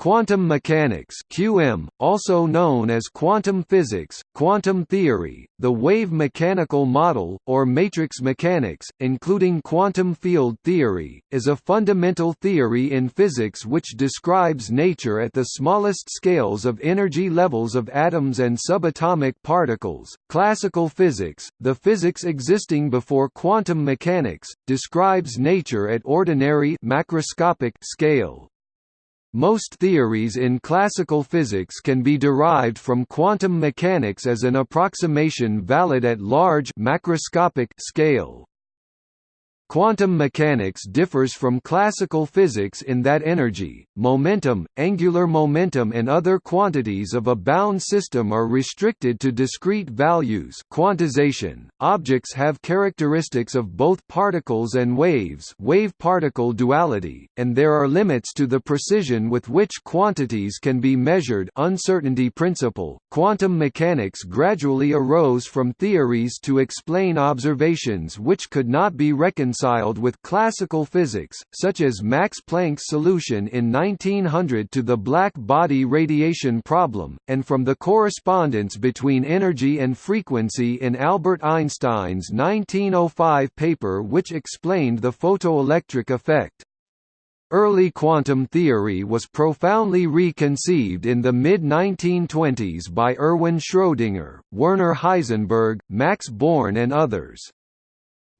Quantum mechanics (QM), also known as quantum physics, quantum theory, the wave mechanical model, or matrix mechanics, including quantum field theory, is a fundamental theory in physics which describes nature at the smallest scales of energy levels of atoms and subatomic particles. Classical physics, the physics existing before quantum mechanics, describes nature at ordinary macroscopic scale. Most theories in classical physics can be derived from quantum mechanics as an approximation valid at large macroscopic scale. Quantum mechanics differs from classical physics in that energy, momentum, angular momentum and other quantities of a bound system are restricted to discrete values quantization. .Objects have characteristics of both particles and waves wave-particle duality, and there are limits to the precision with which quantities can be measured uncertainty principle. Quantum mechanics gradually arose from theories to explain observations which could not be reconciled reconciled with classical physics, such as Max Planck's solution in 1900 to the black body radiation problem, and from the correspondence between energy and frequency in Albert Einstein's 1905 paper which explained the photoelectric effect. Early quantum theory was profoundly reconceived in the mid-1920s by Erwin Schrödinger, Werner Heisenberg, Max Born and others.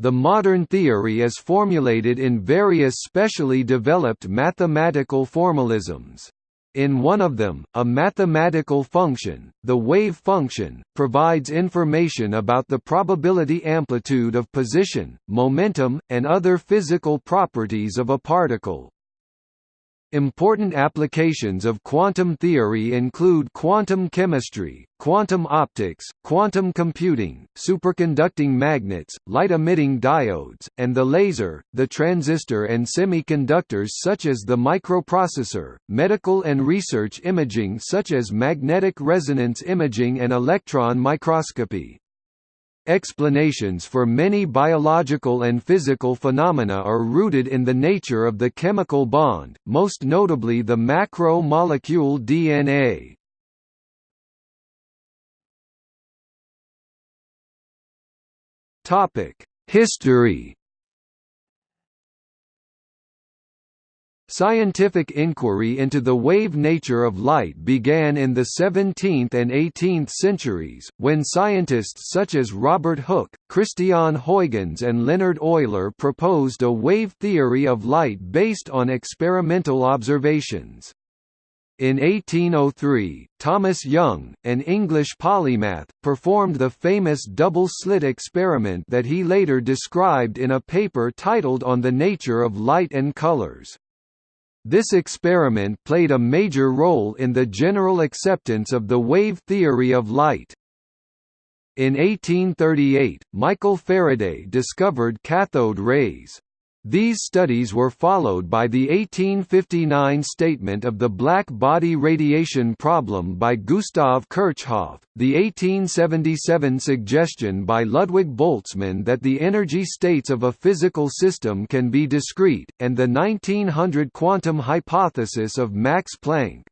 The modern theory is formulated in various specially developed mathematical formalisms. In one of them, a mathematical function, the wave function, provides information about the probability amplitude of position, momentum, and other physical properties of a particle. Important applications of quantum theory include quantum chemistry, quantum optics, quantum computing, superconducting magnets, light-emitting diodes, and the laser, the transistor and semiconductors such as the microprocessor, medical and research imaging such as magnetic resonance imaging and electron microscopy. Explanations for many biological and physical phenomena are rooted in the nature of the chemical bond, most notably the macro-molecule DNA. History Scientific inquiry into the wave nature of light began in the 17th and 18th centuries, when scientists such as Robert Hooke, Christian Huygens and Leonhard Euler proposed a wave theory of light based on experimental observations. In 1803, Thomas Young, an English polymath, performed the famous double-slit experiment that he later described in a paper titled On the Nature of Light and Colors. This experiment played a major role in the general acceptance of the wave theory of light. In 1838, Michael Faraday discovered cathode rays. These studies were followed by the 1859 statement of the black body radiation problem by Gustav Kirchhoff, the 1877 suggestion by Ludwig Boltzmann that the energy states of a physical system can be discrete, and the 1900 quantum hypothesis of Max Planck.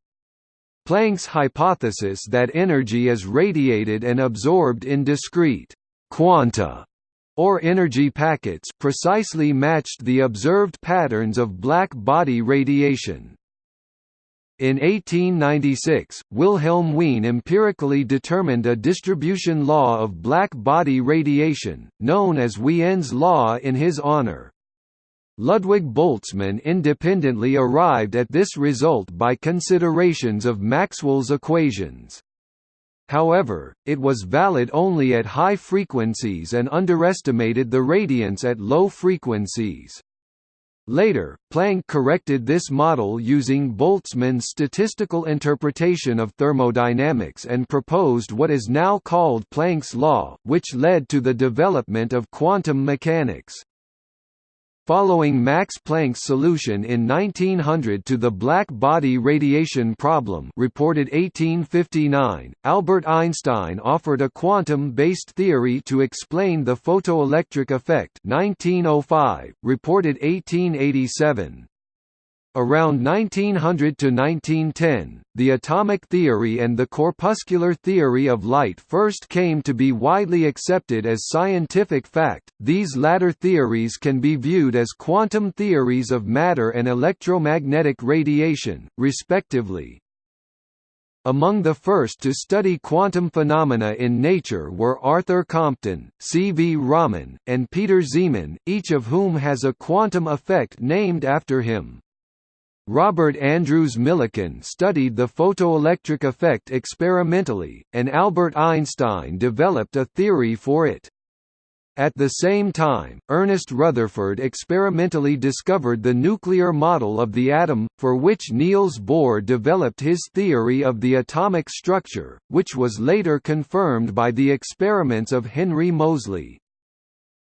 Planck's hypothesis that energy is radiated and absorbed in discrete quanta or energy packets precisely matched the observed patterns of black body radiation. In 1896, Wilhelm Wien empirically determined a distribution law of black body radiation, known as Wien's law in his honor. Ludwig Boltzmann independently arrived at this result by considerations of Maxwell's equations. However, it was valid only at high frequencies and underestimated the radiance at low frequencies. Later, Planck corrected this model using Boltzmann's statistical interpretation of thermodynamics and proposed what is now called Planck's law, which led to the development of quantum mechanics. Following Max Planck's solution in 1900 to the black body radiation problem reported 1859, Albert Einstein offered a quantum-based theory to explain the photoelectric effect 1905, reported 1887. Around 1900 to 1910, the atomic theory and the corpuscular theory of light first came to be widely accepted as scientific fact. These latter theories can be viewed as quantum theories of matter and electromagnetic radiation, respectively. Among the first to study quantum phenomena in nature were Arthur Compton, C. V. Raman, and Peter Zeeman, each of whom has a quantum effect named after him. Robert Andrews Millikan studied the photoelectric effect experimentally, and Albert Einstein developed a theory for it. At the same time, Ernest Rutherford experimentally discovered the nuclear model of the atom, for which Niels Bohr developed his theory of the atomic structure, which was later confirmed by the experiments of Henry Moseley.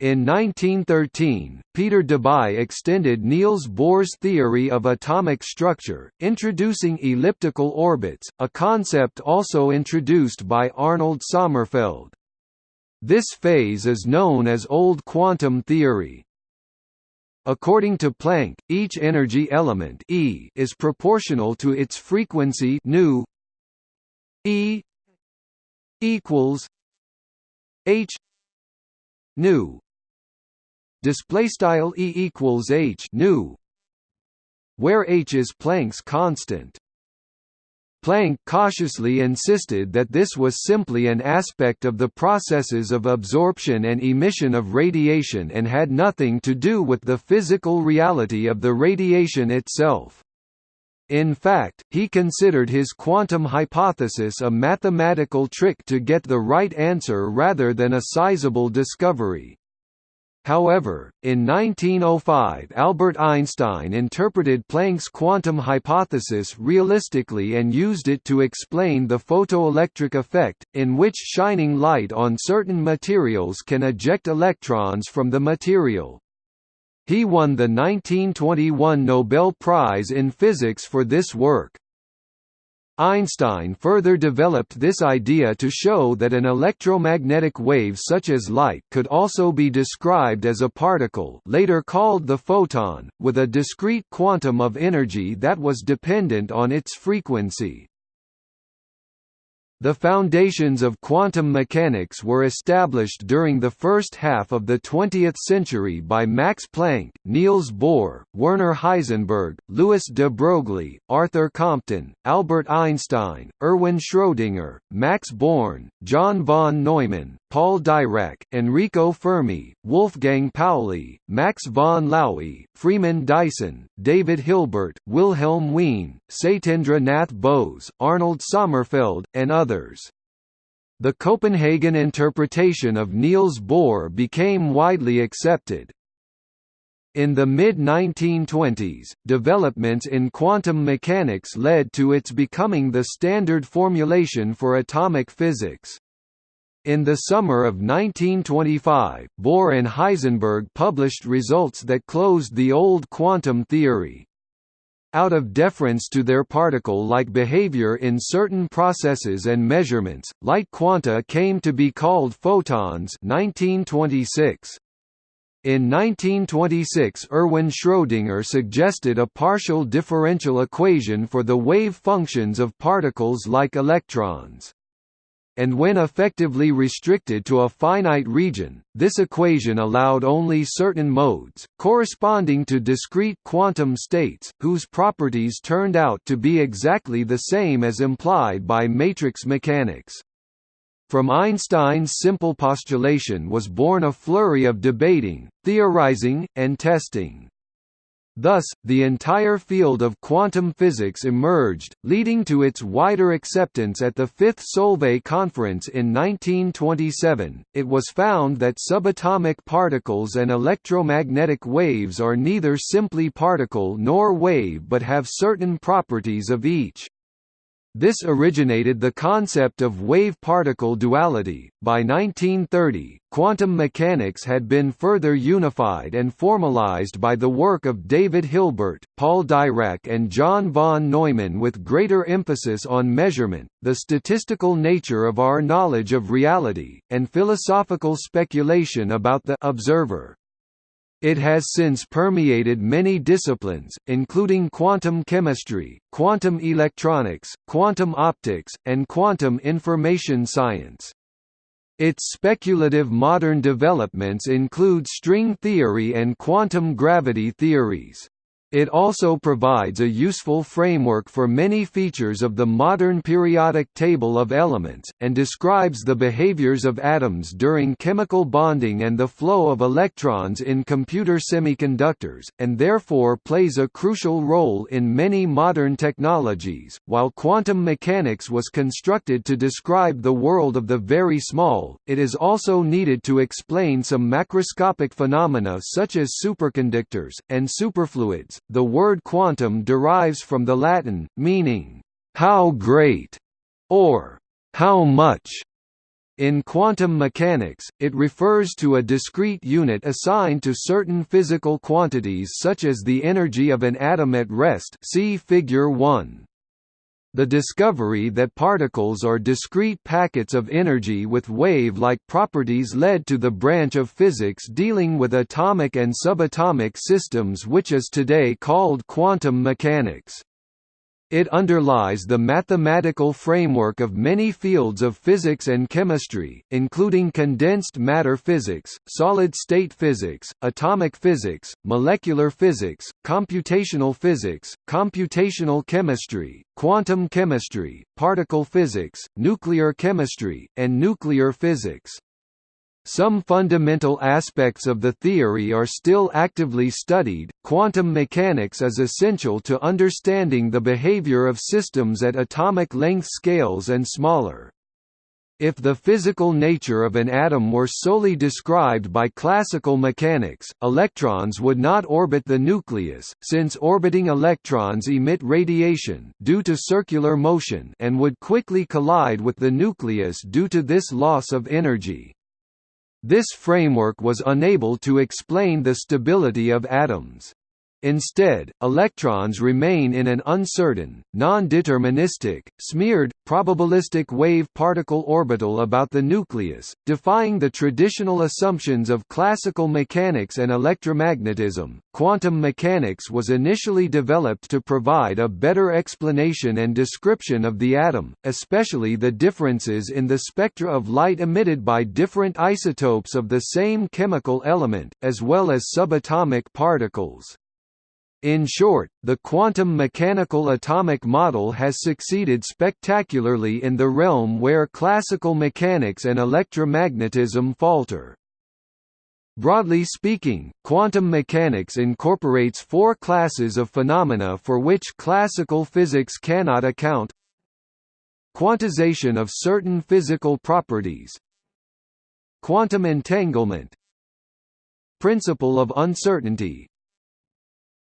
In 1913, Peter Debye extended Niels Bohr's theory of atomic structure, introducing elliptical orbits, a concept also introduced by Arnold Sommerfeld. This phase is known as Old Quantum Theory. According to Planck, each energy element E is proportional to its frequency E equals h nu display style e equals h nu where h is Planck's constant Planck cautiously insisted that this was simply an aspect of the processes of absorption and emission of radiation and had nothing to do with the physical reality of the radiation itself. In fact, he considered his quantum hypothesis a mathematical trick to get the right answer rather than a sizable discovery. However, in 1905 Albert Einstein interpreted Planck's quantum hypothesis realistically and used it to explain the photoelectric effect, in which shining light on certain materials can eject electrons from the material. He won the 1921 Nobel Prize in Physics for this work. Einstein further developed this idea to show that an electromagnetic wave such as light could also be described as a particle later called the photon, with a discrete quantum of energy that was dependent on its frequency. The foundations of quantum mechanics were established during the first half of the 20th century by Max Planck, Niels Bohr, Werner Heisenberg, Louis de Broglie, Arthur Compton, Albert Einstein, Erwin Schrödinger, Max Born, John von Neumann, Paul Dirac, Enrico Fermi, Wolfgang Pauli, Max von Laue, Freeman Dyson, David Hilbert, Wilhelm Wien, Satyendra Nath Bose, Arnold Sommerfeld, and others others. The Copenhagen interpretation of Niels Bohr became widely accepted. In the mid-1920s, developments in quantum mechanics led to its becoming the standard formulation for atomic physics. In the summer of 1925, Bohr and Heisenberg published results that closed the old quantum theory. Out of deference to their particle-like behavior in certain processes and measurements, light quanta came to be called photons 1926. In 1926 Erwin Schrödinger suggested a partial differential equation for the wave functions of particles like electrons and when effectively restricted to a finite region, this equation allowed only certain modes, corresponding to discrete quantum states, whose properties turned out to be exactly the same as implied by matrix mechanics. From Einstein's simple postulation was born a flurry of debating, theorizing, and testing. Thus, the entire field of quantum physics emerged, leading to its wider acceptance at the Fifth Solvay Conference in 1927. It was found that subatomic particles and electromagnetic waves are neither simply particle nor wave but have certain properties of each. This originated the concept of wave-particle duality. By 1930, quantum mechanics had been further unified and formalized by the work of David Hilbert, Paul Dirac and John von Neumann with greater emphasis on measurement, the statistical nature of our knowledge of reality, and philosophical speculation about the observer. It has since permeated many disciplines, including quantum chemistry, quantum electronics, quantum optics, and quantum information science. Its speculative modern developments include string theory and quantum gravity theories. It also provides a useful framework for many features of the modern periodic table of elements, and describes the behaviors of atoms during chemical bonding and the flow of electrons in computer semiconductors, and therefore plays a crucial role in many modern technologies. While quantum mechanics was constructed to describe the world of the very small, it is also needed to explain some macroscopic phenomena such as superconductors, and superfluids the word quantum derives from the Latin, meaning, "...how great", or "...how much". In quantum mechanics, it refers to a discrete unit assigned to certain physical quantities such as the energy of an atom at rest see Figure 1. The discovery that particles are discrete packets of energy with wave-like properties led to the branch of physics dealing with atomic and subatomic systems which is today called quantum mechanics. It underlies the mathematical framework of many fields of physics and chemistry, including condensed matter physics, solid-state physics, atomic physics, molecular physics, computational physics, computational chemistry, quantum chemistry, particle physics, nuclear chemistry, and nuclear physics. Some fundamental aspects of the theory are still actively studied. Quantum mechanics is essential to understanding the behavior of systems at atomic length scales and smaller. If the physical nature of an atom were solely described by classical mechanics, electrons would not orbit the nucleus, since orbiting electrons emit radiation due to circular motion and would quickly collide with the nucleus due to this loss of energy. This framework was unable to explain the stability of atoms. Instead, electrons remain in an uncertain, non-deterministic, smeared, probabilistic wave-particle orbital about the nucleus, defying the traditional assumptions of classical mechanics and electromagnetism. Quantum mechanics was initially developed to provide a better explanation and description of the atom, especially the differences in the spectra of light emitted by different isotopes of the same chemical element, as well as subatomic particles. In short, the quantum mechanical atomic model has succeeded spectacularly in the realm where classical mechanics and electromagnetism falter. Broadly speaking, quantum mechanics incorporates four classes of phenomena for which classical physics cannot account. Quantization of certain physical properties. Quantum entanglement. Principle of uncertainty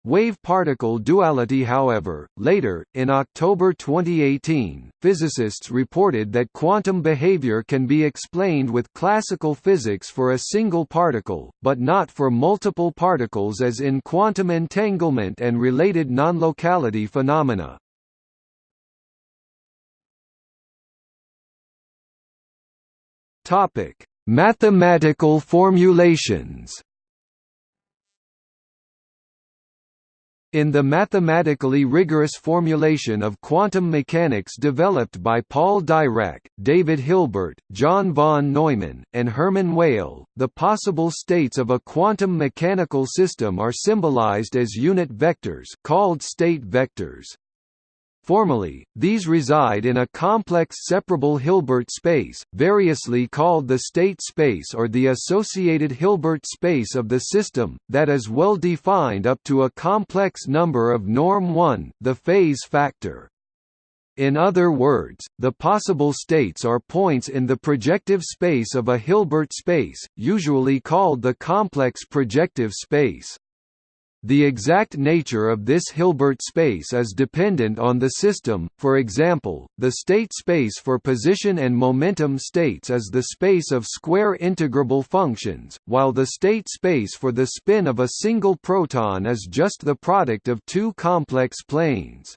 Wave-particle duality however, later, in October 2018, physicists reported that quantum behavior can be explained with classical physics for a single particle, but not for multiple particles as in quantum entanglement and related non-locality phenomena. Mathematical formulations In the mathematically rigorous formulation of quantum mechanics developed by Paul Dirac, David Hilbert, John von Neumann, and Hermann Weyl, the possible states of a quantum mechanical system are symbolized as unit vectors called state vectors. Formally, these reside in a complex separable Hilbert space, variously called the state space or the associated Hilbert space of the system, that is well defined up to a complex number of norm 1, the phase factor. In other words, the possible states are points in the projective space of a Hilbert space, usually called the complex projective space. The exact nature of this Hilbert space is dependent on the system, for example, the state space for position and momentum states is the space of square integrable functions, while the state space for the spin of a single proton is just the product of two complex planes.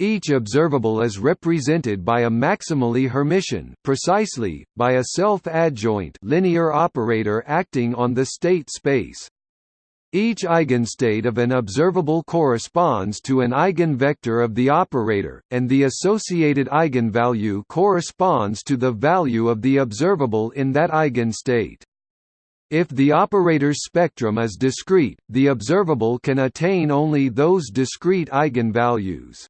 Each observable is represented by a maximally Hermitian precisely, by a self-adjoint linear operator acting on the state space. Each eigenstate of an observable corresponds to an eigenvector of the operator, and the associated eigenvalue corresponds to the value of the observable in that eigenstate. If the operator's spectrum is discrete, the observable can attain only those discrete eigenvalues.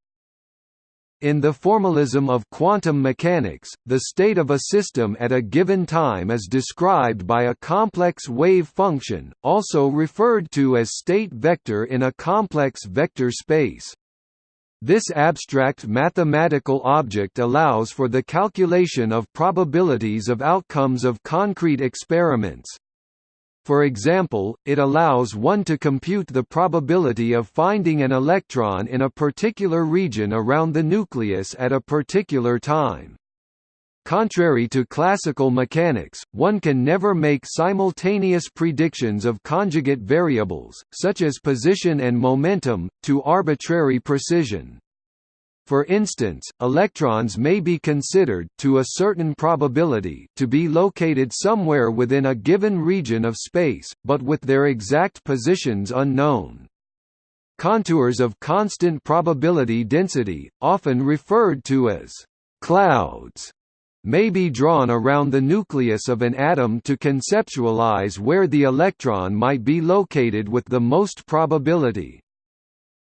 In the formalism of quantum mechanics, the state of a system at a given time is described by a complex wave function, also referred to as state vector in a complex vector space. This abstract mathematical object allows for the calculation of probabilities of outcomes of concrete experiments, for example, it allows one to compute the probability of finding an electron in a particular region around the nucleus at a particular time. Contrary to classical mechanics, one can never make simultaneous predictions of conjugate variables, such as position and momentum, to arbitrary precision. For instance, electrons may be considered to a certain probability to be located somewhere within a given region of space, but with their exact positions unknown. Contours of constant probability density, often referred to as clouds, may be drawn around the nucleus of an atom to conceptualize where the electron might be located with the most probability.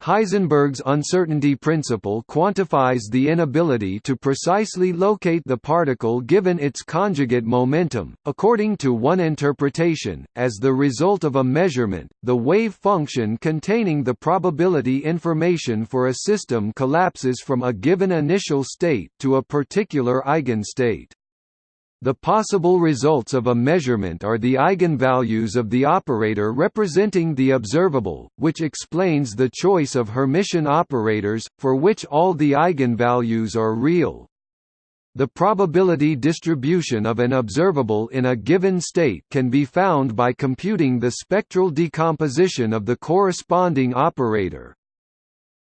Heisenberg's uncertainty principle quantifies the inability to precisely locate the particle given its conjugate momentum, according to one interpretation, as the result of a measurement, the wave function containing the probability information for a system collapses from a given initial state to a particular eigenstate. The possible results of a measurement are the eigenvalues of the operator representing the observable, which explains the choice of Hermitian operators, for which all the eigenvalues are real. The probability distribution of an observable in a given state can be found by computing the spectral decomposition of the corresponding operator.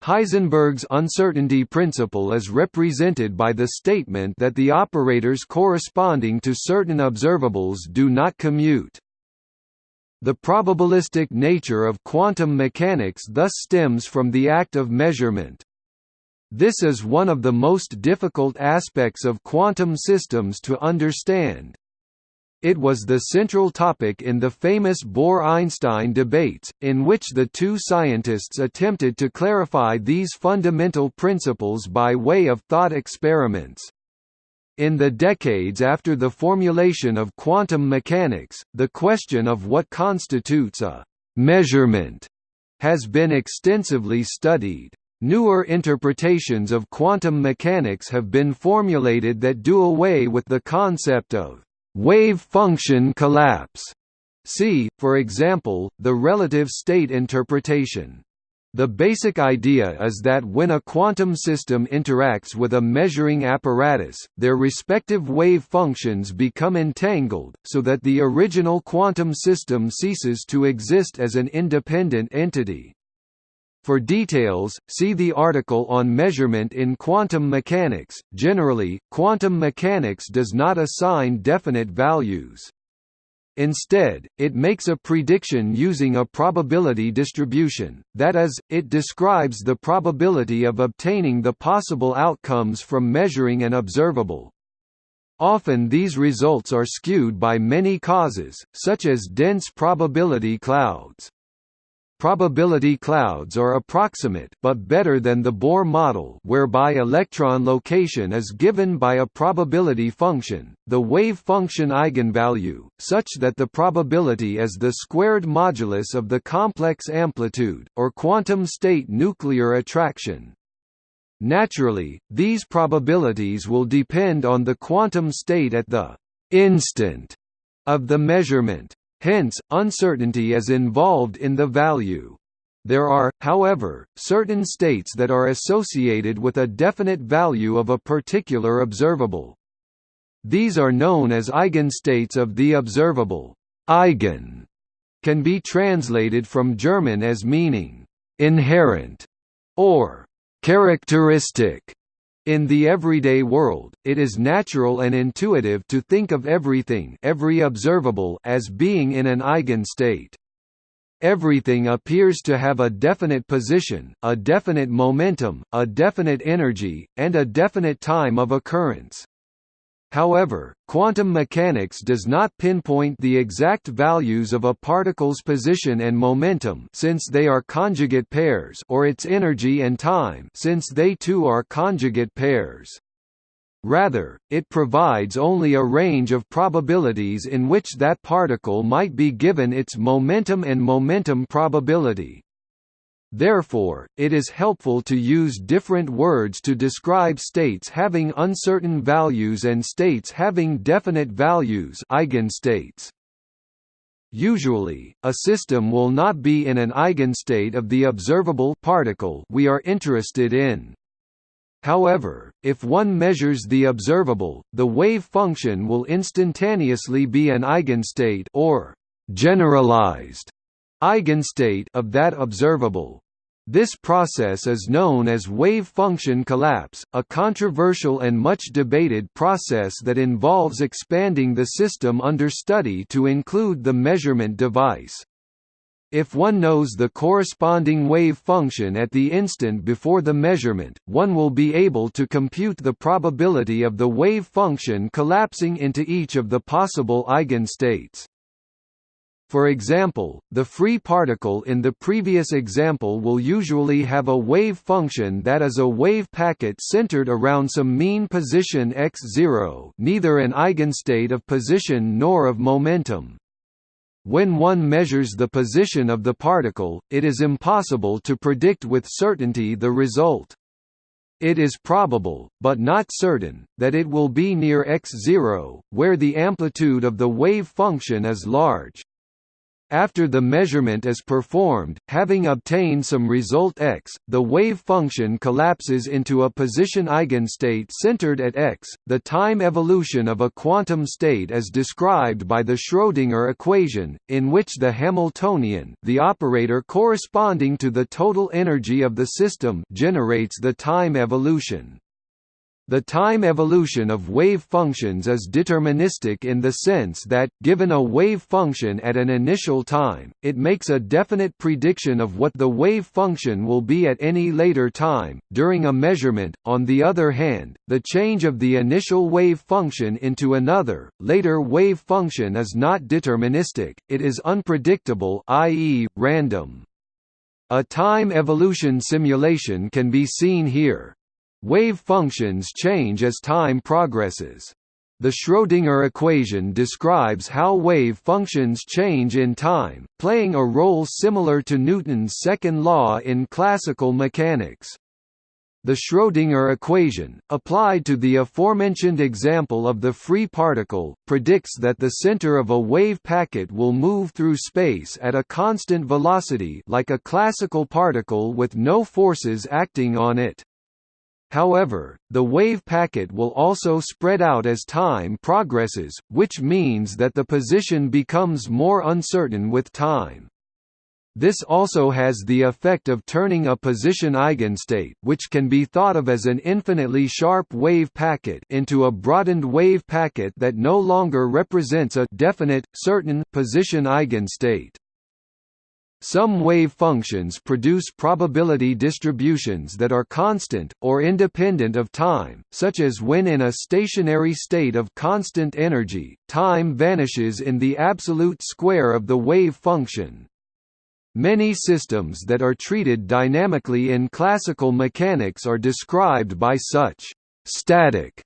Heisenberg's uncertainty principle is represented by the statement that the operators corresponding to certain observables do not commute. The probabilistic nature of quantum mechanics thus stems from the act of measurement. This is one of the most difficult aspects of quantum systems to understand. It was the central topic in the famous Bohr–Einstein debates, in which the two scientists attempted to clarify these fundamental principles by way of thought experiments. In the decades after the formulation of quantum mechanics, the question of what constitutes a «measurement» has been extensively studied. Newer interpretations of quantum mechanics have been formulated that do away with the concept of wave function collapse. See, for example, the relative state interpretation. The basic idea is that when a quantum system interacts with a measuring apparatus, their respective wave functions become entangled, so that the original quantum system ceases to exist as an independent entity. For details, see the article on measurement in quantum mechanics. Generally, quantum mechanics does not assign definite values. Instead, it makes a prediction using a probability distribution, that is, it describes the probability of obtaining the possible outcomes from measuring an observable. Often these results are skewed by many causes, such as dense probability clouds. Probability clouds are approximate but better than the Bohr model whereby electron location is given by a probability function, the wave function eigenvalue, such that the probability is the squared modulus of the complex amplitude, or quantum state nuclear attraction. Naturally, these probabilities will depend on the quantum state at the «instant» of the measurement. Hence, uncertainty is involved in the value. There are, however, certain states that are associated with a definite value of a particular observable. These are known as eigenstates of the observable. Eigen can be translated from German as meaning inherent or characteristic. In the everyday world, it is natural and intuitive to think of everything every observable as being in an eigenstate. Everything appears to have a definite position, a definite momentum, a definite energy, and a definite time of occurrence. However, quantum mechanics does not pinpoint the exact values of a particle's position and momentum since they are conjugate pairs or its energy and time since they too are conjugate pairs. Rather, it provides only a range of probabilities in which that particle might be given its momentum and momentum probability. Therefore, it is helpful to use different words to describe states having uncertain values and states having definite values eigenstates. Usually, a system will not be in an eigenstate of the observable particle we are interested in. However, if one measures the observable, the wave function will instantaneously be an eigenstate or generalized eigenstate of that observable. This process is known as wave function collapse, a controversial and much debated process that involves expanding the system under study to include the measurement device. If one knows the corresponding wave function at the instant before the measurement, one will be able to compute the probability of the wave function collapsing into each of the possible eigenstates. For example, the free particle in the previous example will usually have a wave function that is a wave packet centered around some mean position x0 neither an eigenstate of position nor of momentum. When one measures the position of the particle, it is impossible to predict with certainty the result. It is probable, but not certain, that it will be near x0, where the amplitude of the wave function is large. After the measurement is performed, having obtained some result x, the wave function collapses into a position eigenstate centered at x. The time evolution of a quantum state is described by the Schrödinger equation, in which the Hamiltonian, the operator corresponding to the total energy of the system, generates the time evolution. The time evolution of wave functions is deterministic in the sense that, given a wave function at an initial time, it makes a definite prediction of what the wave function will be at any later time. During a measurement, on the other hand, the change of the initial wave function into another, later wave function is not deterministic, it is unpredictable i.e., random. A time evolution simulation can be seen here. Wave functions change as time progresses. The Schrödinger equation describes how wave functions change in time, playing a role similar to Newton's second law in classical mechanics. The Schrödinger equation, applied to the aforementioned example of the free particle, predicts that the center of a wave packet will move through space at a constant velocity like a classical particle with no forces acting on it. However, the wave packet will also spread out as time progresses, which means that the position becomes more uncertain with time. This also has the effect of turning a position eigenstate which can be thought of as an infinitely sharp wave packet into a broadened wave packet that no longer represents a definite, certain position eigenstate. Some wave functions produce probability distributions that are constant, or independent of time, such as when in a stationary state of constant energy, time vanishes in the absolute square of the wave function. Many systems that are treated dynamically in classical mechanics are described by such static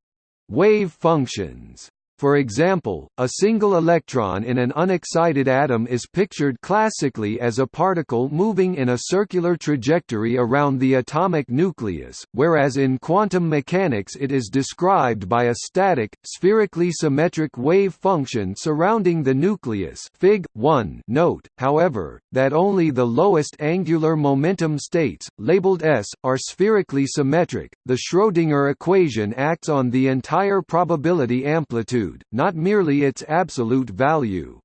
wave functions. For example, a single electron in an unexcited atom is pictured classically as a particle moving in a circular trajectory around the atomic nucleus, whereas in quantum mechanics it is described by a static, spherically symmetric wave function surrounding the nucleus Fig. 1 note, however, that only the lowest angular momentum states, labeled S, are spherically symmetric. The Schrödinger equation acts on the entire probability amplitude not merely its absolute value.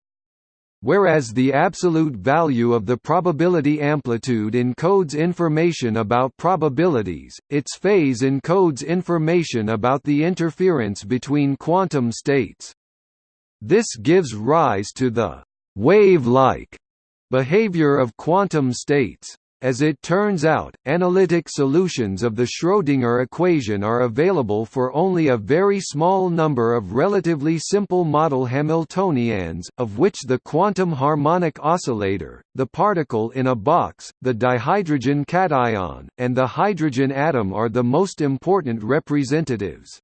Whereas the absolute value of the probability amplitude encodes information about probabilities, its phase encodes information about the interference between quantum states. This gives rise to the wave-like Behavior of quantum states as it turns out, analytic solutions of the Schrödinger equation are available for only a very small number of relatively simple model Hamiltonians, of which the quantum harmonic oscillator, the particle in a box, the dihydrogen cation, and the hydrogen atom are the most important representatives.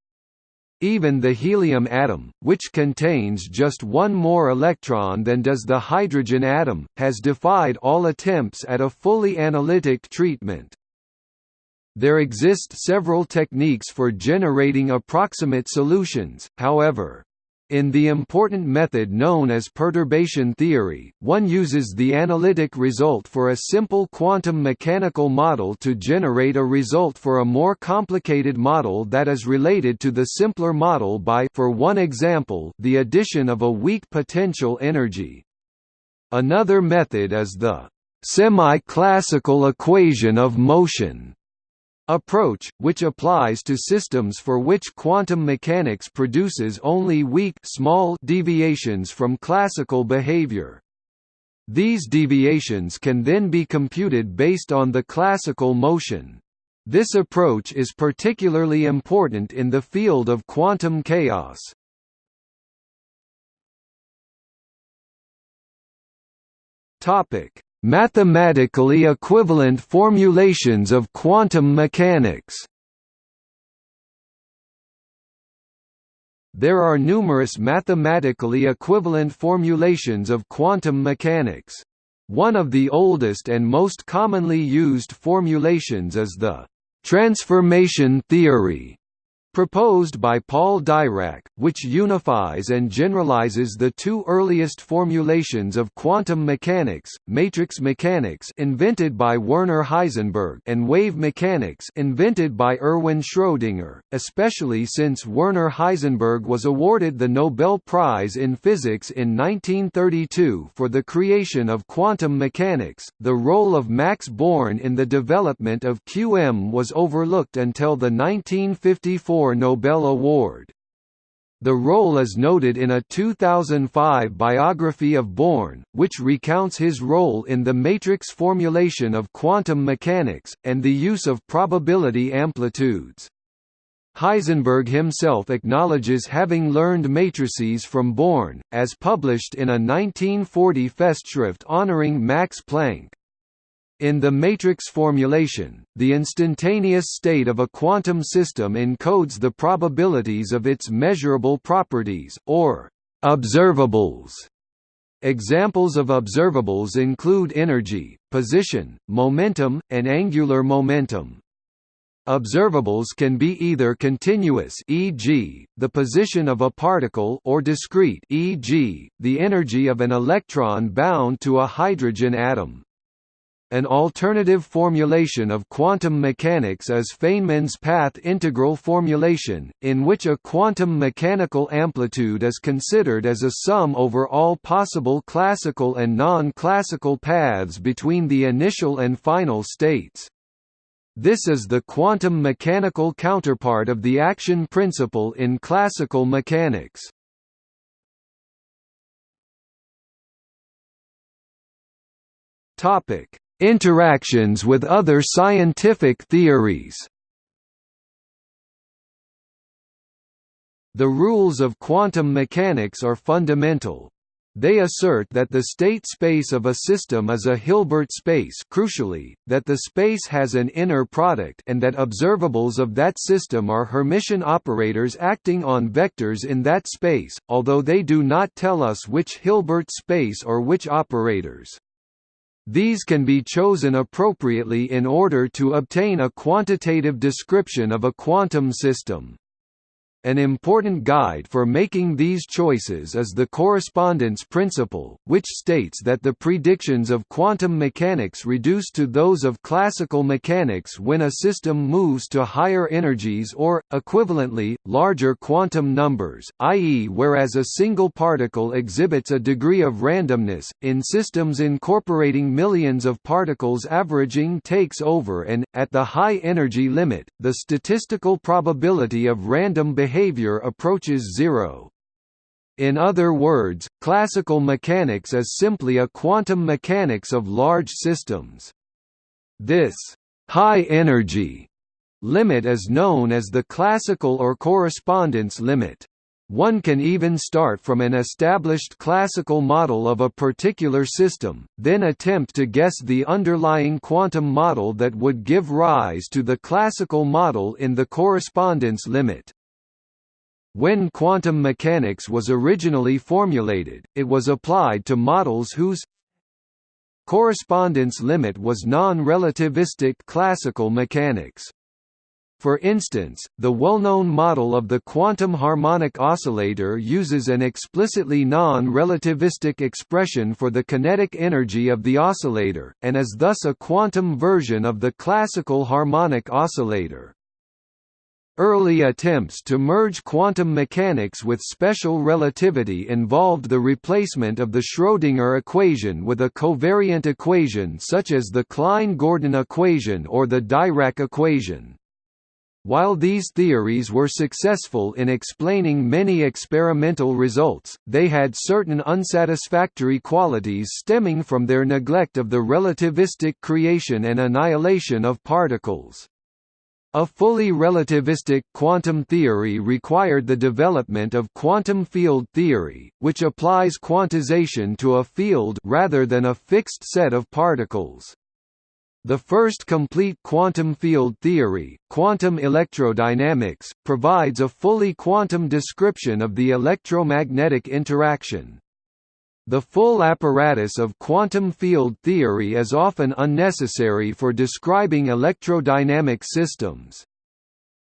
Even the helium atom, which contains just one more electron than does the hydrogen atom, has defied all attempts at a fully analytic treatment. There exist several techniques for generating approximate solutions, however. In the important method known as perturbation theory, one uses the analytic result for a simple quantum mechanical model to generate a result for a more complicated model that is related to the simpler model by for one example, the addition of a weak potential energy. Another method is the semi-classical equation of motion approach, which applies to systems for which quantum mechanics produces only weak small deviations from classical behavior. These deviations can then be computed based on the classical motion. This approach is particularly important in the field of quantum chaos. Topic: Mathematically equivalent formulations of quantum mechanics There are numerous mathematically equivalent formulations of quantum mechanics. One of the oldest and most commonly used formulations is the transformation theory proposed by Paul Dirac, which unifies and generalizes the two earliest formulations of quantum mechanics, matrix mechanics invented by Werner Heisenberg and wave mechanics invented by Erwin Schrödinger, especially since Werner Heisenberg was awarded the Nobel Prize in Physics in 1932 for the creation of quantum mechanics. The role of Max Born in the development of QM was overlooked until the 1954 Nobel Award. The role is noted in a 2005 biography of Born, which recounts his role in the matrix formulation of quantum mechanics, and the use of probability amplitudes. Heisenberg himself acknowledges having learned matrices from Born, as published in a 1940 Festschrift honoring Max Planck. In the matrix formulation, the instantaneous state of a quantum system encodes the probabilities of its measurable properties, or observables. Examples of observables include energy, position, momentum, and angular momentum. Observables can be either continuous e.g., the position of a particle or discrete e.g., the energy of an electron bound to a hydrogen atom. An alternative formulation of quantum mechanics is Feynman's path integral formulation, in which a quantum mechanical amplitude is considered as a sum over all possible classical and non-classical paths between the initial and final states. This is the quantum mechanical counterpart of the action principle in classical mechanics. Topic Interactions with other scientific theories The rules of quantum mechanics are fundamental. They assert that the state space of a system is a Hilbert space crucially, that the space has an inner product and that observables of that system are Hermitian operators acting on vectors in that space, although they do not tell us which Hilbert space or which operators. These can be chosen appropriately in order to obtain a quantitative description of a quantum system. An important guide for making these choices is the correspondence principle, which states that the predictions of quantum mechanics reduce to those of classical mechanics when a system moves to higher energies or, equivalently, larger quantum numbers, i.e. whereas a single particle exhibits a degree of randomness, in systems incorporating millions of particles averaging takes over and, at the high energy limit, the statistical probability of random behavior behavior approaches zero. In other words, classical mechanics is simply a quantum mechanics of large systems. This high-energy limit is known as the classical or correspondence limit. One can even start from an established classical model of a particular system, then attempt to guess the underlying quantum model that would give rise to the classical model in the correspondence limit. When quantum mechanics was originally formulated, it was applied to models whose correspondence limit was non-relativistic classical mechanics. For instance, the well-known model of the quantum harmonic oscillator uses an explicitly non-relativistic expression for the kinetic energy of the oscillator, and is thus a quantum version of the classical harmonic oscillator. Early attempts to merge quantum mechanics with special relativity involved the replacement of the Schrödinger equation with a covariant equation such as the Klein-Gordon equation or the Dirac equation. While these theories were successful in explaining many experimental results, they had certain unsatisfactory qualities stemming from their neglect of the relativistic creation and annihilation of particles. A fully relativistic quantum theory required the development of quantum field theory, which applies quantization to a field rather than a fixed set of particles. The first complete quantum field theory, quantum electrodynamics, provides a fully quantum description of the electromagnetic interaction. The full apparatus of quantum field theory is often unnecessary for describing electrodynamic systems.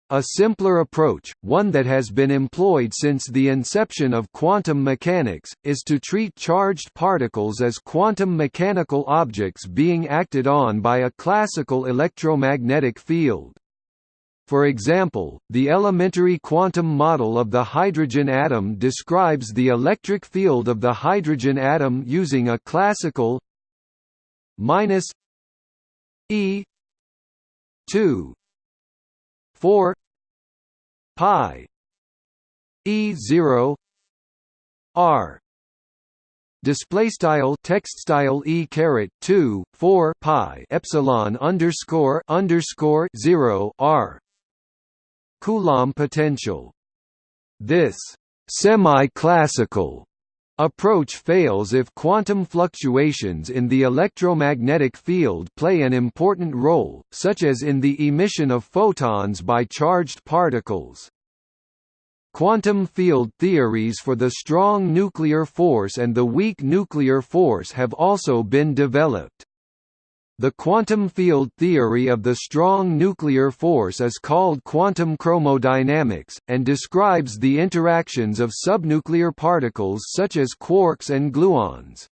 A simpler approach, one that has been employed since the inception of quantum mechanics, is to treat charged particles as quantum mechanical objects being acted on by a classical electromagnetic field. For example, the elementary quantum model of the hydrogen atom describes the electric field of the hydrogen atom using a classical minus E 2 4 pi e 0 r. Display style text style e caret 2 4 pi epsilon underscore underscore 0 r coulomb potential this semi-classical approach fails if quantum fluctuations in the electromagnetic field play an important role, such as in the emission of photons by charged particles. Quantum field theories for the strong nuclear force and the weak nuclear force have also been developed. The quantum field theory of the strong nuclear force is called quantum chromodynamics, and describes the interactions of subnuclear particles such as quarks and gluons.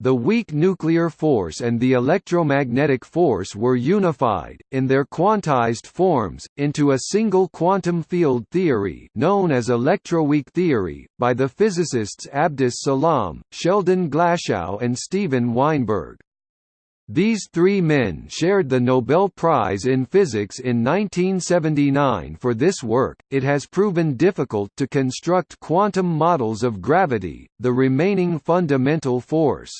The weak nuclear force and the electromagnetic force were unified, in their quantized forms, into a single quantum field theory known as electroweak theory, by the physicists Abdus Salam, Sheldon Glashow and Steven Weinberg. These three men shared the Nobel Prize in Physics in 1979 for this work. It has proven difficult to construct quantum models of gravity, the remaining fundamental force.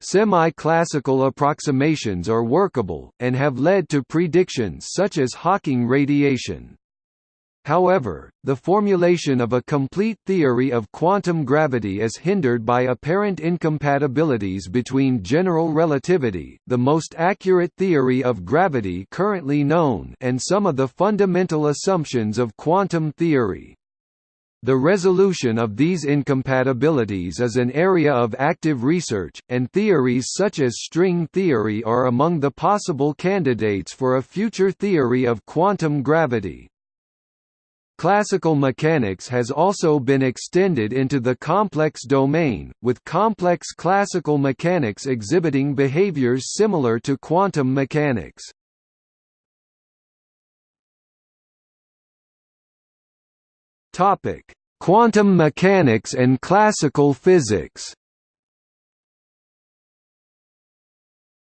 Semi-classical approximations are workable, and have led to predictions such as Hawking radiation. However, the formulation of a complete theory of quantum gravity is hindered by apparent incompatibilities between general relativity the most accurate theory of gravity currently known and some of the fundamental assumptions of quantum theory. The resolution of these incompatibilities is an area of active research, and theories such as string theory are among the possible candidates for a future theory of quantum gravity. Classical mechanics has also been extended into the complex domain, with complex classical mechanics exhibiting behaviors similar to quantum mechanics. Quantum mechanics and classical physics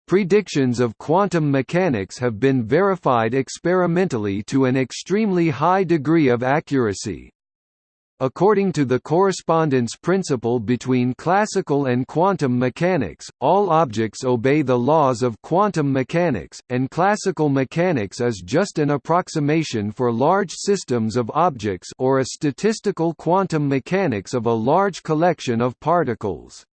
Predictions of quantum mechanics have been verified experimentally to an extremely high degree of accuracy. According to the correspondence principle between classical and quantum mechanics, all objects obey the laws of quantum mechanics, and classical mechanics is just an approximation for large systems of objects or a statistical quantum mechanics of a large collection of particles.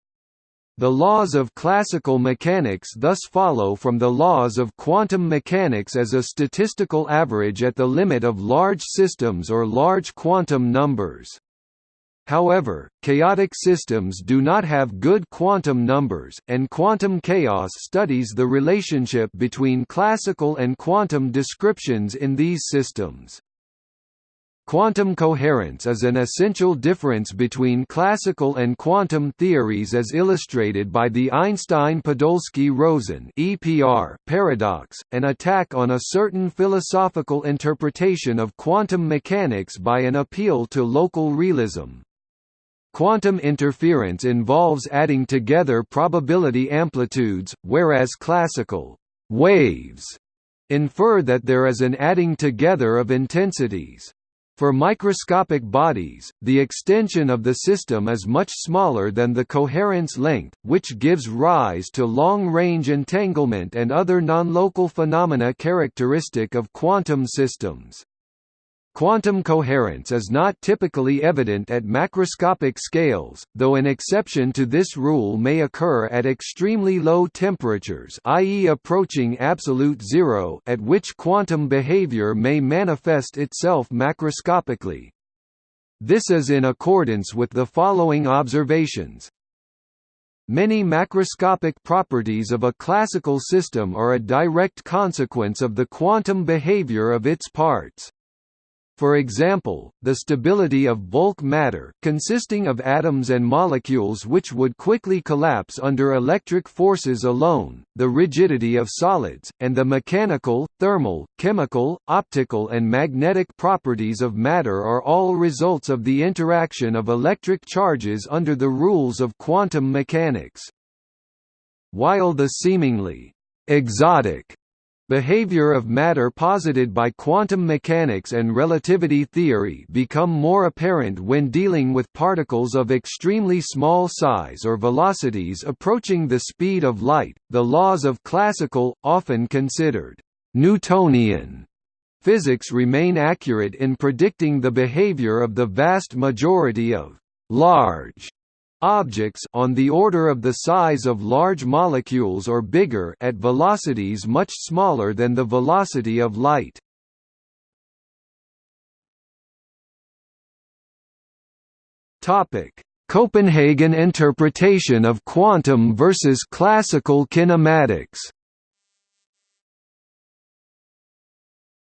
The laws of classical mechanics thus follow from the laws of quantum mechanics as a statistical average at the limit of large systems or large quantum numbers. However, chaotic systems do not have good quantum numbers, and quantum chaos studies the relationship between classical and quantum descriptions in these systems. Quantum coherence is an essential difference between classical and quantum theories as illustrated by the Einstein-Podolsky-Rosen paradox, an attack on a certain philosophical interpretation of quantum mechanics by an appeal to local realism. Quantum interference involves adding together probability amplitudes, whereas classical waves infer that there is an adding together of intensities. For microscopic bodies, the extension of the system is much smaller than the coherence length, which gives rise to long-range entanglement and other non-local phenomena characteristic of quantum systems. Quantum coherence is not typically evident at macroscopic scales, though an exception to this rule may occur at extremely low temperatures i.e. approaching absolute zero at which quantum behavior may manifest itself macroscopically. This is in accordance with the following observations. Many macroscopic properties of a classical system are a direct consequence of the quantum behavior of its parts. For example, the stability of bulk matter consisting of atoms and molecules which would quickly collapse under electric forces alone, the rigidity of solids, and the mechanical, thermal, chemical, optical and magnetic properties of matter are all results of the interaction of electric charges under the rules of quantum mechanics. While the seemingly exotic Behavior of matter posited by quantum mechanics and relativity theory become more apparent when dealing with particles of extremely small size or velocities approaching the speed of light. The laws of classical, often considered Newtonian physics remain accurate in predicting the behavior of the vast majority of large Objects on the order of the size of large molecules or bigger at velocities much smaller than the velocity of light. Topic: Copenhagen interpretation of quantum versus classical kinematics.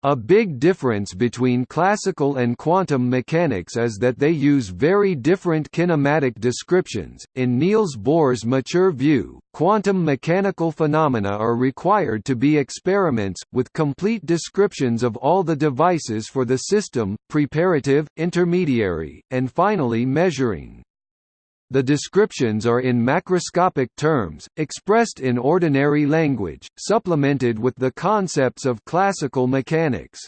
A big difference between classical and quantum mechanics is that they use very different kinematic descriptions. In Niels Bohr's mature view, quantum mechanical phenomena are required to be experiments, with complete descriptions of all the devices for the system, preparative, intermediary, and finally measuring. The descriptions are in macroscopic terms, expressed in ordinary language, supplemented with the concepts of classical mechanics.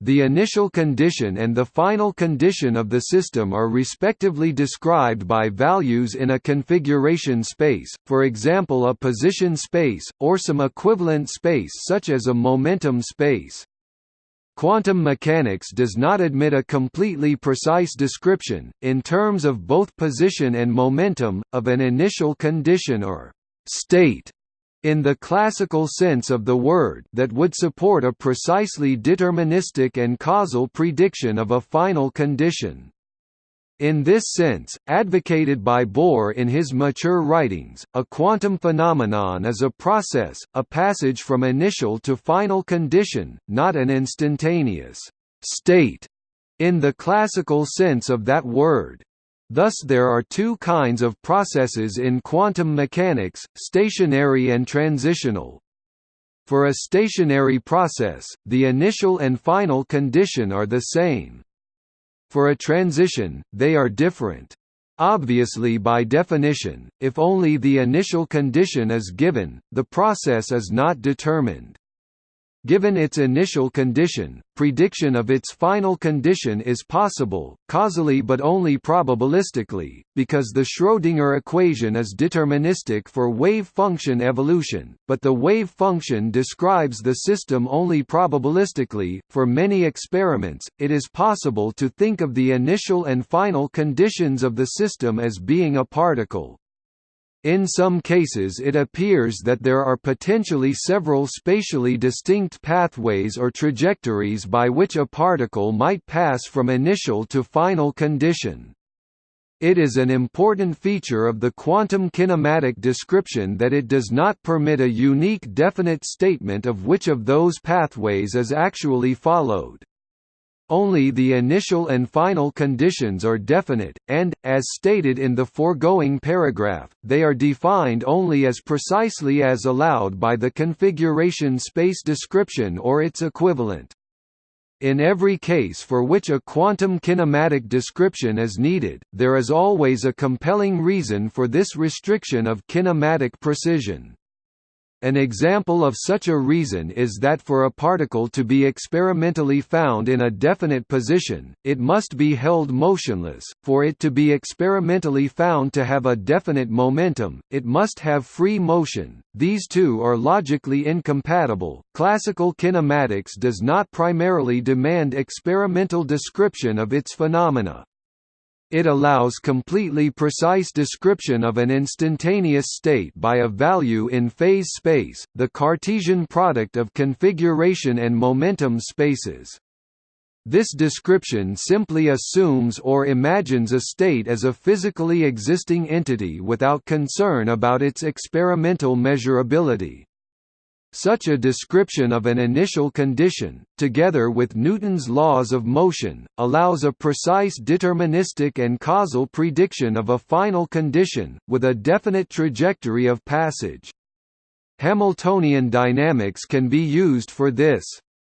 The initial condition and the final condition of the system are respectively described by values in a configuration space, for example a position space, or some equivalent space such as a momentum space. Quantum mechanics does not admit a completely precise description, in terms of both position and momentum, of an initial condition or «state» in the classical sense of the word that would support a precisely deterministic and causal prediction of a final condition. In this sense, advocated by Bohr in his mature writings, a quantum phenomenon is a process, a passage from initial to final condition, not an instantaneous state in the classical sense of that word. Thus there are two kinds of processes in quantum mechanics, stationary and transitional. For a stationary process, the initial and final condition are the same. For a transition, they are different. Obviously by definition, if only the initial condition is given, the process is not determined. Given its initial condition, prediction of its final condition is possible, causally but only probabilistically, because the Schrödinger equation is deterministic for wave function evolution, but the wave function describes the system only probabilistically. For many experiments, it is possible to think of the initial and final conditions of the system as being a particle. In some cases it appears that there are potentially several spatially distinct pathways or trajectories by which a particle might pass from initial to final condition. It is an important feature of the quantum kinematic description that it does not permit a unique definite statement of which of those pathways is actually followed. Only the initial and final conditions are definite, and, as stated in the foregoing paragraph, they are defined only as precisely as allowed by the configuration space description or its equivalent. In every case for which a quantum kinematic description is needed, there is always a compelling reason for this restriction of kinematic precision. An example of such a reason is that for a particle to be experimentally found in a definite position, it must be held motionless. For it to be experimentally found to have a definite momentum, it must have free motion. These two are logically incompatible. Classical kinematics does not primarily demand experimental description of its phenomena. It allows completely precise description of an instantaneous state by a value in phase space, the Cartesian product of configuration and momentum spaces. This description simply assumes or imagines a state as a physically existing entity without concern about its experimental measurability. Such a description of an initial condition, together with Newton's laws of motion, allows a precise deterministic and causal prediction of a final condition, with a definite trajectory of passage. Hamiltonian dynamics can be used for this.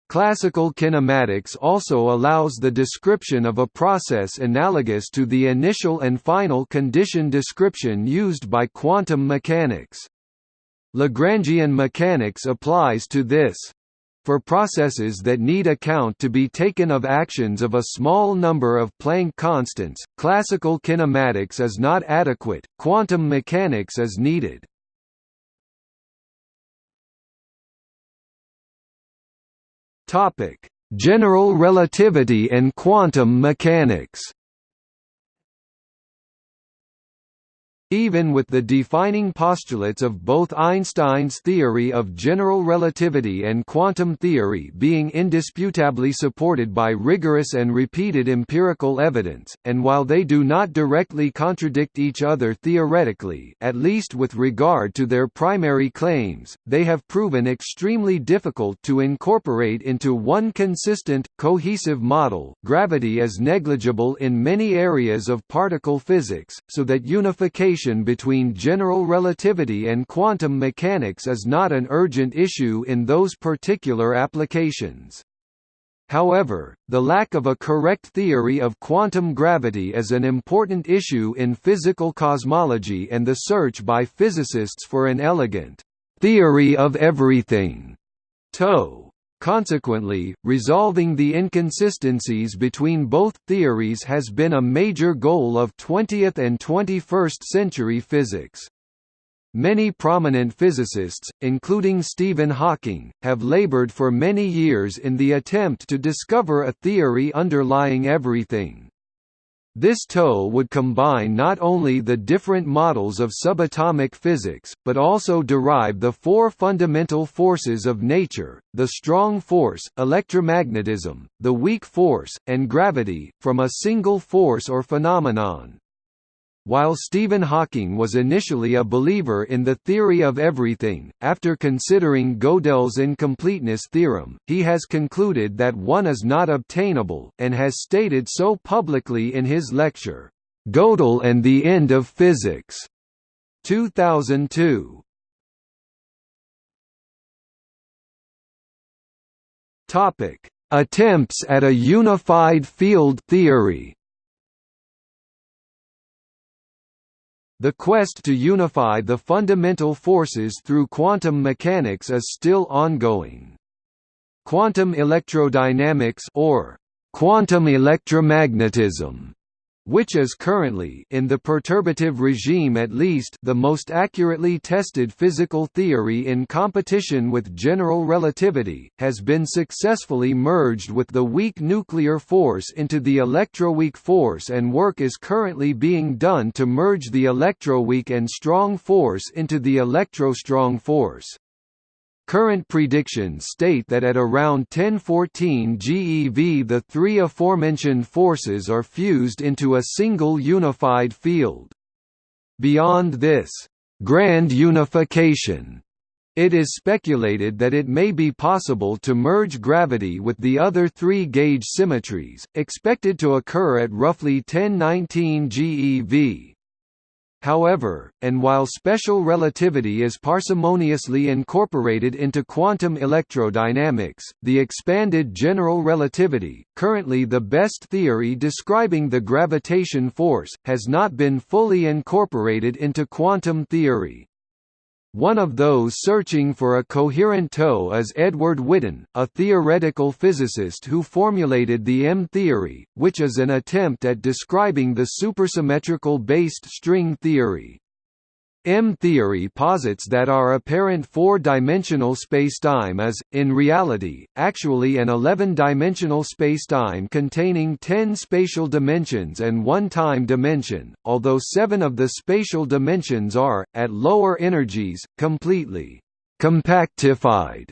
Classical kinematics also allows the description of a process analogous to the initial and final condition description used by quantum mechanics. Lagrangian mechanics applies to this. For processes that need account to be taken of actions of a small number of Planck constants, classical kinematics is not adequate, quantum mechanics is needed. General relativity and quantum mechanics Even with the defining postulates of both Einstein's theory of general relativity and quantum theory being indisputably supported by rigorous and repeated empirical evidence, and while they do not directly contradict each other theoretically at least with regard to their primary claims, they have proven extremely difficult to incorporate into one consistent, cohesive model gravity is negligible in many areas of particle physics, so that unification between general relativity and quantum mechanics is not an urgent issue in those particular applications. However, the lack of a correct theory of quantum gravity is an important issue in physical cosmology and the search by physicists for an elegant theory of everything. TOE Consequently, resolving the inconsistencies between both theories has been a major goal of 20th and 21st century physics. Many prominent physicists, including Stephen Hawking, have labored for many years in the attempt to discover a theory underlying everything. This TOE would combine not only the different models of subatomic physics, but also derive the four fundamental forces of nature, the strong force, electromagnetism, the weak force, and gravity, from a single force or phenomenon. While Stephen Hawking was initially a believer in the theory of everything, after considering Gödel's incompleteness theorem, he has concluded that one is not obtainable, and has stated so publicly in his lecture, "'Gödel and the End of Physics' 2002. Attempts at a unified field theory The quest to unify the fundamental forces through quantum mechanics is still ongoing. quantum electrodynamics or quantum electromagnetism which is currently in the perturbative regime at least the most accurately tested physical theory in competition with general relativity, has been successfully merged with the weak nuclear force into the electroweak force and work is currently being done to merge the electroweak and strong force into the electrostrong force. Current predictions state that at around 1014 GeV the three aforementioned forces are fused into a single unified field. Beyond this, grand unification it is speculated that it may be possible to merge gravity with the other three gauge symmetries, expected to occur at roughly 1019 GeV. However, and while special relativity is parsimoniously incorporated into quantum electrodynamics, the expanded general relativity, currently the best theory describing the gravitation force, has not been fully incorporated into quantum theory. One of those searching for a coherent TOE is Edward Witten, a theoretical physicist who formulated the M-theory, which is an attempt at describing the supersymmetrical based string theory. M-theory posits that our apparent four-dimensional spacetime is, in reality, actually an 11-dimensional spacetime containing 10 spatial dimensions and one time dimension, although seven of the spatial dimensions are, at lower energies, completely compactified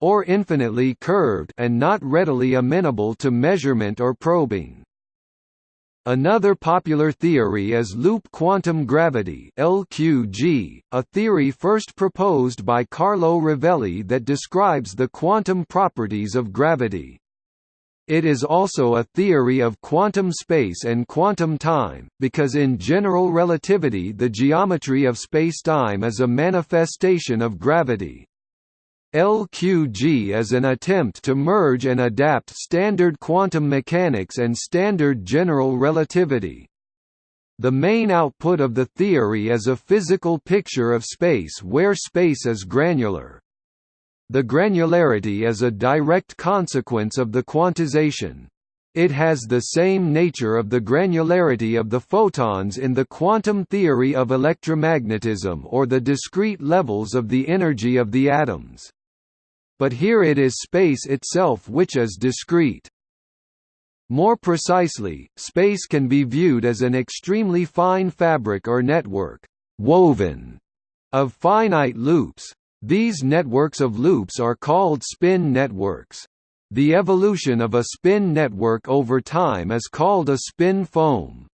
or infinitely curved and not readily amenable to measurement or probing. Another popular theory is loop quantum gravity LQG, a theory first proposed by Carlo Rovelli that describes the quantum properties of gravity. It is also a theory of quantum space and quantum time, because in general relativity the geometry of spacetime is a manifestation of gravity. LQG is an attempt to merge and adapt standard quantum mechanics and standard general relativity. The main output of the theory is a physical picture of space where space is granular. The granularity is a direct consequence of the quantization. It has the same nature of the granularity of the photons in the quantum theory of electromagnetism or the discrete levels of the energy of the atoms but here it is space itself which is discrete. More precisely, space can be viewed as an extremely fine fabric or network woven of finite loops. These networks of loops are called spin networks. The evolution of a spin network over time is called a spin foam.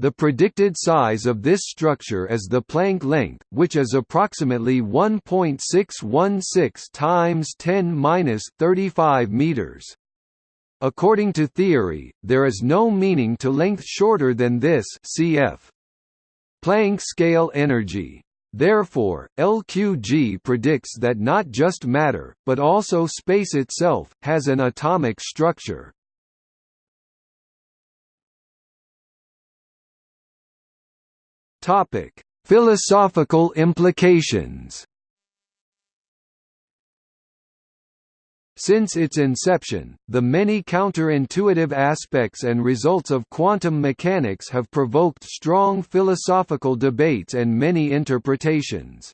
The predicted size of this structure is the Planck length, which is approximately 1.616 times 10^-35 meters. According to theory, there is no meaning to length shorter than this cf. Planck scale energy. Therefore, LQG predicts that not just matter, but also space itself, has an atomic structure. Topic: Philosophical implications. Since its inception, the many counterintuitive aspects and results of quantum mechanics have provoked strong philosophical debates and many interpretations.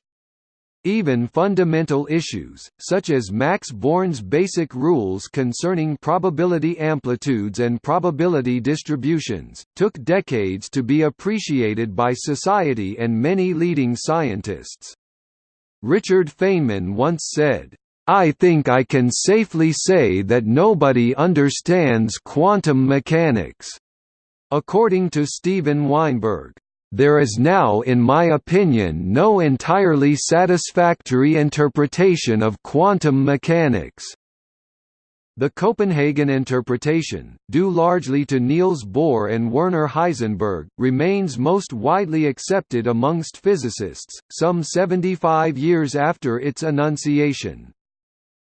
Even fundamental issues, such as Max Born's basic rules concerning probability amplitudes and probability distributions, took decades to be appreciated by society and many leading scientists. Richard Feynman once said, I think I can safely say that nobody understands quantum mechanics. According to Steven Weinberg, there is now in my opinion no entirely satisfactory interpretation of quantum mechanics. The Copenhagen interpretation, due largely to Niels Bohr and Werner Heisenberg, remains most widely accepted amongst physicists, some 75 years after its enunciation.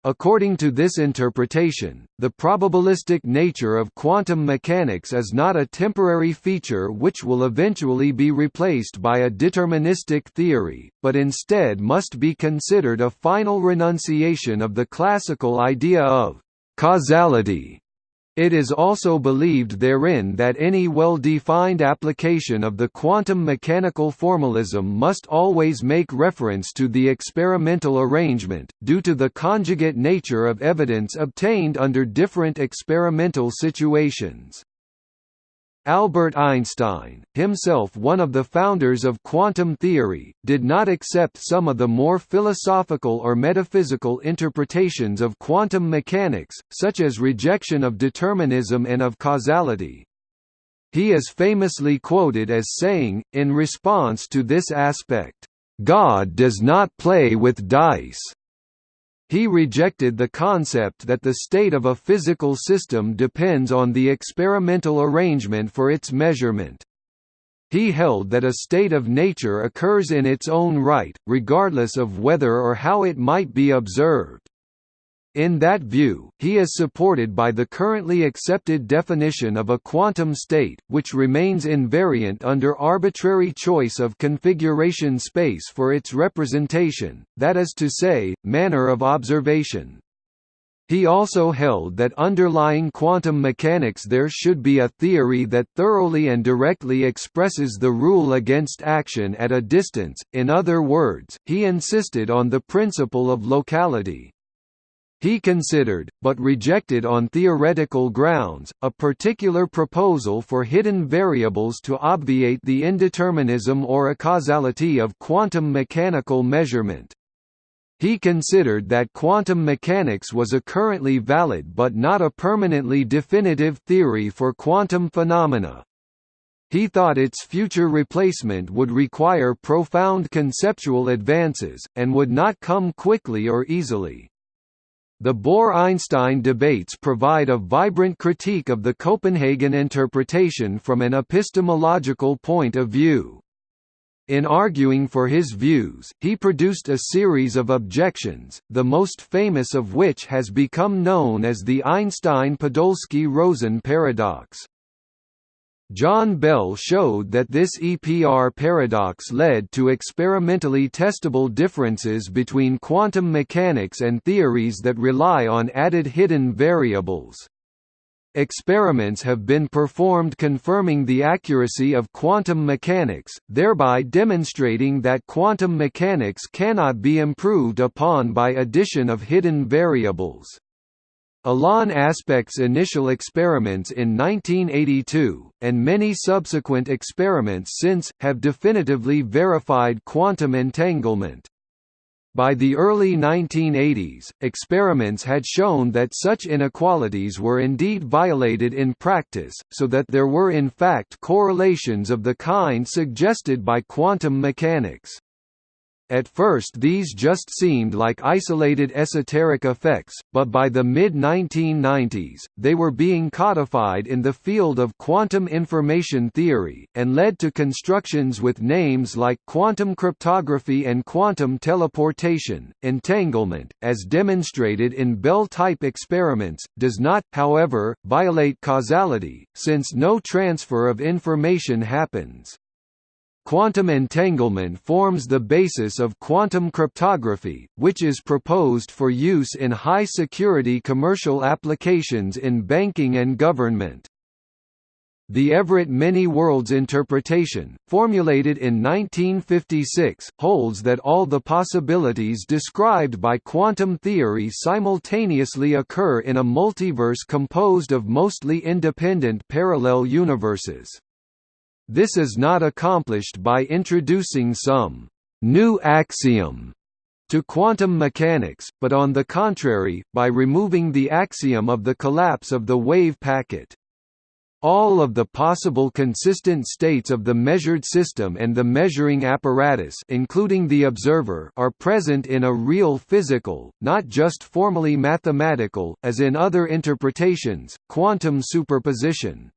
According to this interpretation, the probabilistic nature of quantum mechanics is not a temporary feature which will eventually be replaced by a deterministic theory, but instead must be considered a final renunciation of the classical idea of causality it is also believed therein that any well-defined application of the quantum mechanical formalism must always make reference to the experimental arrangement, due to the conjugate nature of evidence obtained under different experimental situations. Albert Einstein, himself one of the founders of quantum theory, did not accept some of the more philosophical or metaphysical interpretations of quantum mechanics, such as rejection of determinism and of causality. He is famously quoted as saying, in response to this aspect, "...God does not play with dice." He rejected the concept that the state of a physical system depends on the experimental arrangement for its measurement. He held that a state of nature occurs in its own right, regardless of whether or how it might be observed. In that view, he is supported by the currently accepted definition of a quantum state, which remains invariant under arbitrary choice of configuration space for its representation, that is to say, manner of observation. He also held that underlying quantum mechanics there should be a theory that thoroughly and directly expresses the rule against action at a distance, in other words, he insisted on the principle of locality. He considered, but rejected on theoretical grounds, a particular proposal for hidden variables to obviate the indeterminism or acausality of quantum mechanical measurement. He considered that quantum mechanics was a currently valid but not a permanently definitive theory for quantum phenomena. He thought its future replacement would require profound conceptual advances, and would not come quickly or easily. The Bohr–Einstein debates provide a vibrant critique of the Copenhagen interpretation from an epistemological point of view. In arguing for his views, he produced a series of objections, the most famous of which has become known as the Einstein–Podolsky–Rosen paradox. John Bell showed that this EPR paradox led to experimentally testable differences between quantum mechanics and theories that rely on added hidden variables. Experiments have been performed confirming the accuracy of quantum mechanics, thereby demonstrating that quantum mechanics cannot be improved upon by addition of hidden variables. Alain Aspect's initial experiments in 1982, and many subsequent experiments since, have definitively verified quantum entanglement. By the early 1980s, experiments had shown that such inequalities were indeed violated in practice, so that there were in fact correlations of the kind suggested by quantum mechanics. At first these just seemed like isolated esoteric effects, but by the mid-1990s, they were being codified in the field of quantum information theory, and led to constructions with names like quantum cryptography and quantum teleportation. Entanglement, as demonstrated in Bell-type experiments, does not, however, violate causality, since no transfer of information happens. Quantum entanglement forms the basis of quantum cryptography, which is proposed for use in high-security commercial applications in banking and government. The Everett Many Worlds interpretation, formulated in 1956, holds that all the possibilities described by quantum theory simultaneously occur in a multiverse composed of mostly independent parallel universes. This is not accomplished by introducing some new axiom to quantum mechanics, but on the contrary, by removing the axiom of the collapse of the wave packet. All of the possible consistent states of the measured system and the measuring apparatus including the observer are present in a real physical, not just formally mathematical, as in other interpretations, quantum superposition.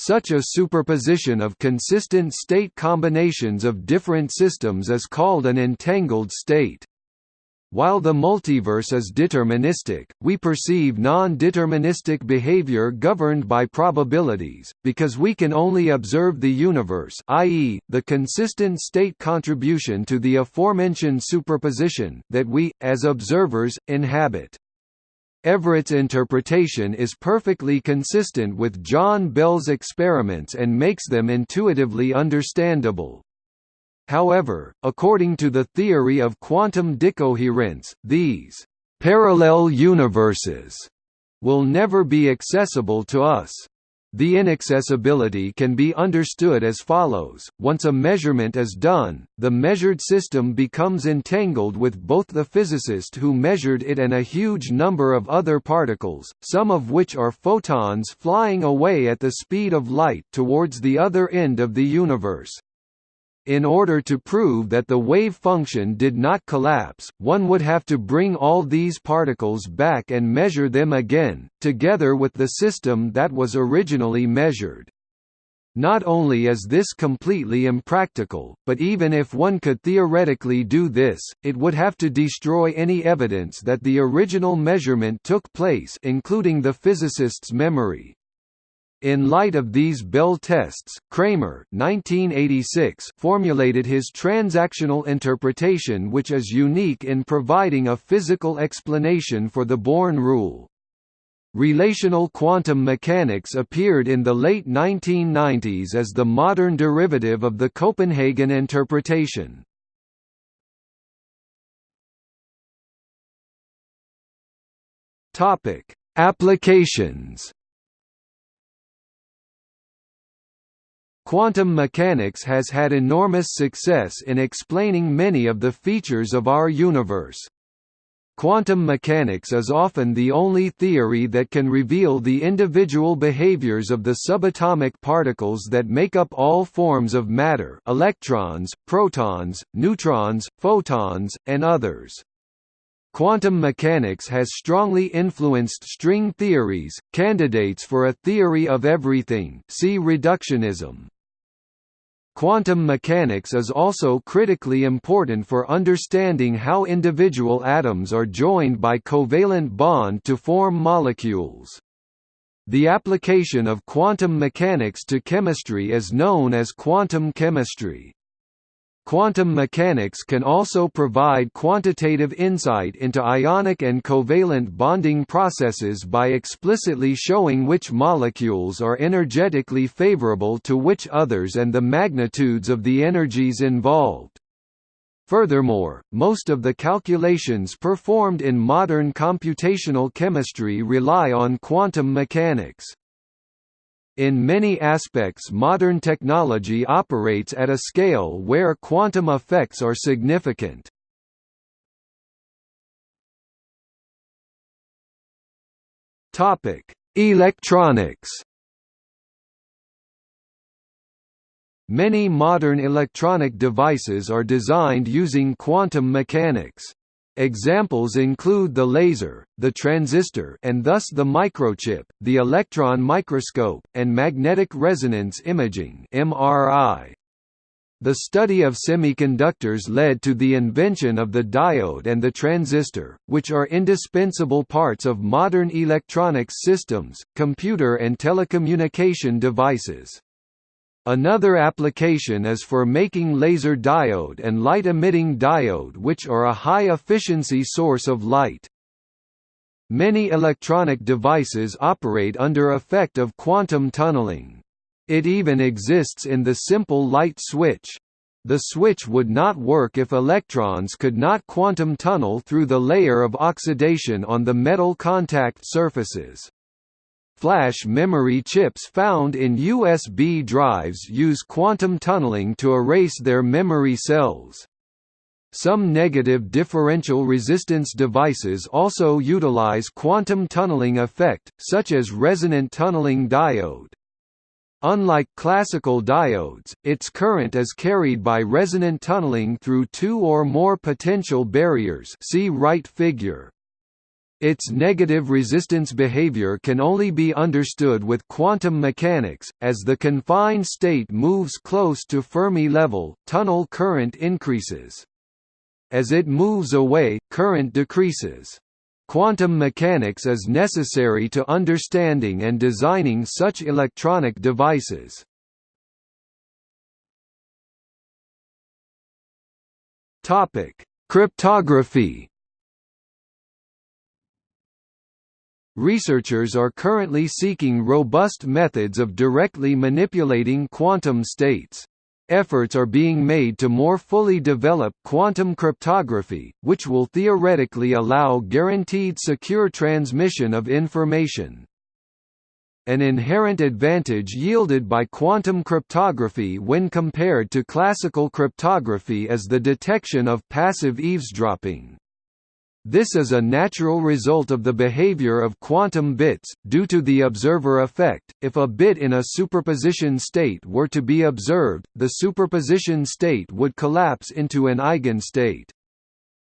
Such a superposition of consistent state combinations of different systems is called an entangled state. While the multiverse is deterministic, we perceive non-deterministic behavior governed by probabilities, because we can only observe the universe i.e., the consistent state contribution to the aforementioned superposition that we, as observers, inhabit. Everett's interpretation is perfectly consistent with John Bell's experiments and makes them intuitively understandable. However, according to the theory of quantum decoherence, these parallel universes will never be accessible to us. The inaccessibility can be understood as follows, once a measurement is done, the measured system becomes entangled with both the physicist who measured it and a huge number of other particles, some of which are photons flying away at the speed of light towards the other end of the universe. In order to prove that the wave function did not collapse, one would have to bring all these particles back and measure them again, together with the system that was originally measured. Not only is this completely impractical, but even if one could theoretically do this, it would have to destroy any evidence that the original measurement took place including the physicist's memory. In light of these Bell tests, Cramer 1986 formulated his transactional interpretation which is unique in providing a physical explanation for the Born rule. Relational quantum mechanics appeared in the late 1990s as the modern derivative of the Copenhagen interpretation. Applications Quantum mechanics has had enormous success in explaining many of the features of our universe. Quantum mechanics is often the only theory that can reveal the individual behaviors of the subatomic particles that make up all forms of matter electrons, protons, neutrons, photons, and others. Quantum mechanics has strongly influenced string theories, candidates for a theory of everything see reductionism. Quantum mechanics is also critically important for understanding how individual atoms are joined by covalent bond to form molecules. The application of quantum mechanics to chemistry is known as quantum chemistry. Quantum mechanics can also provide quantitative insight into ionic and covalent bonding processes by explicitly showing which molecules are energetically favorable to which others and the magnitudes of the energies involved. Furthermore, most of the calculations performed in modern computational chemistry rely on quantum mechanics. In many aspects modern technology operates at a scale where quantum effects are significant. Electronics Many modern electronic devices are designed using quantum mechanics. Examples include the laser, the transistor and thus the microchip, the electron microscope, and magnetic resonance imaging MRI. The study of semiconductors led to the invention of the diode and the transistor, which are indispensable parts of modern electronics systems, computer and telecommunication devices. Another application is for making laser diode and light-emitting diode which are a high-efficiency source of light. Many electronic devices operate under effect of quantum tunneling. It even exists in the simple light switch. The switch would not work if electrons could not quantum tunnel through the layer of oxidation on the metal contact surfaces. Flash memory chips found in USB drives use quantum tunneling to erase their memory cells. Some negative differential resistance devices also utilize quantum tunneling effect, such as resonant tunneling diode. Unlike classical diodes, its current is carried by resonant tunneling through two or more potential barriers see right figure. Its negative resistance behavior can only be understood with quantum mechanics. As the confined state moves close to Fermi level, tunnel current increases. As it moves away, current decreases. Quantum mechanics is necessary to understanding and designing such electronic devices. Topic: Cryptography. Researchers are currently seeking robust methods of directly manipulating quantum states. Efforts are being made to more fully develop quantum cryptography, which will theoretically allow guaranteed secure transmission of information. An inherent advantage yielded by quantum cryptography when compared to classical cryptography is the detection of passive eavesdropping. This is a natural result of the behavior of quantum bits, due to the observer effect. If a bit in a superposition state were to be observed, the superposition state would collapse into an eigenstate.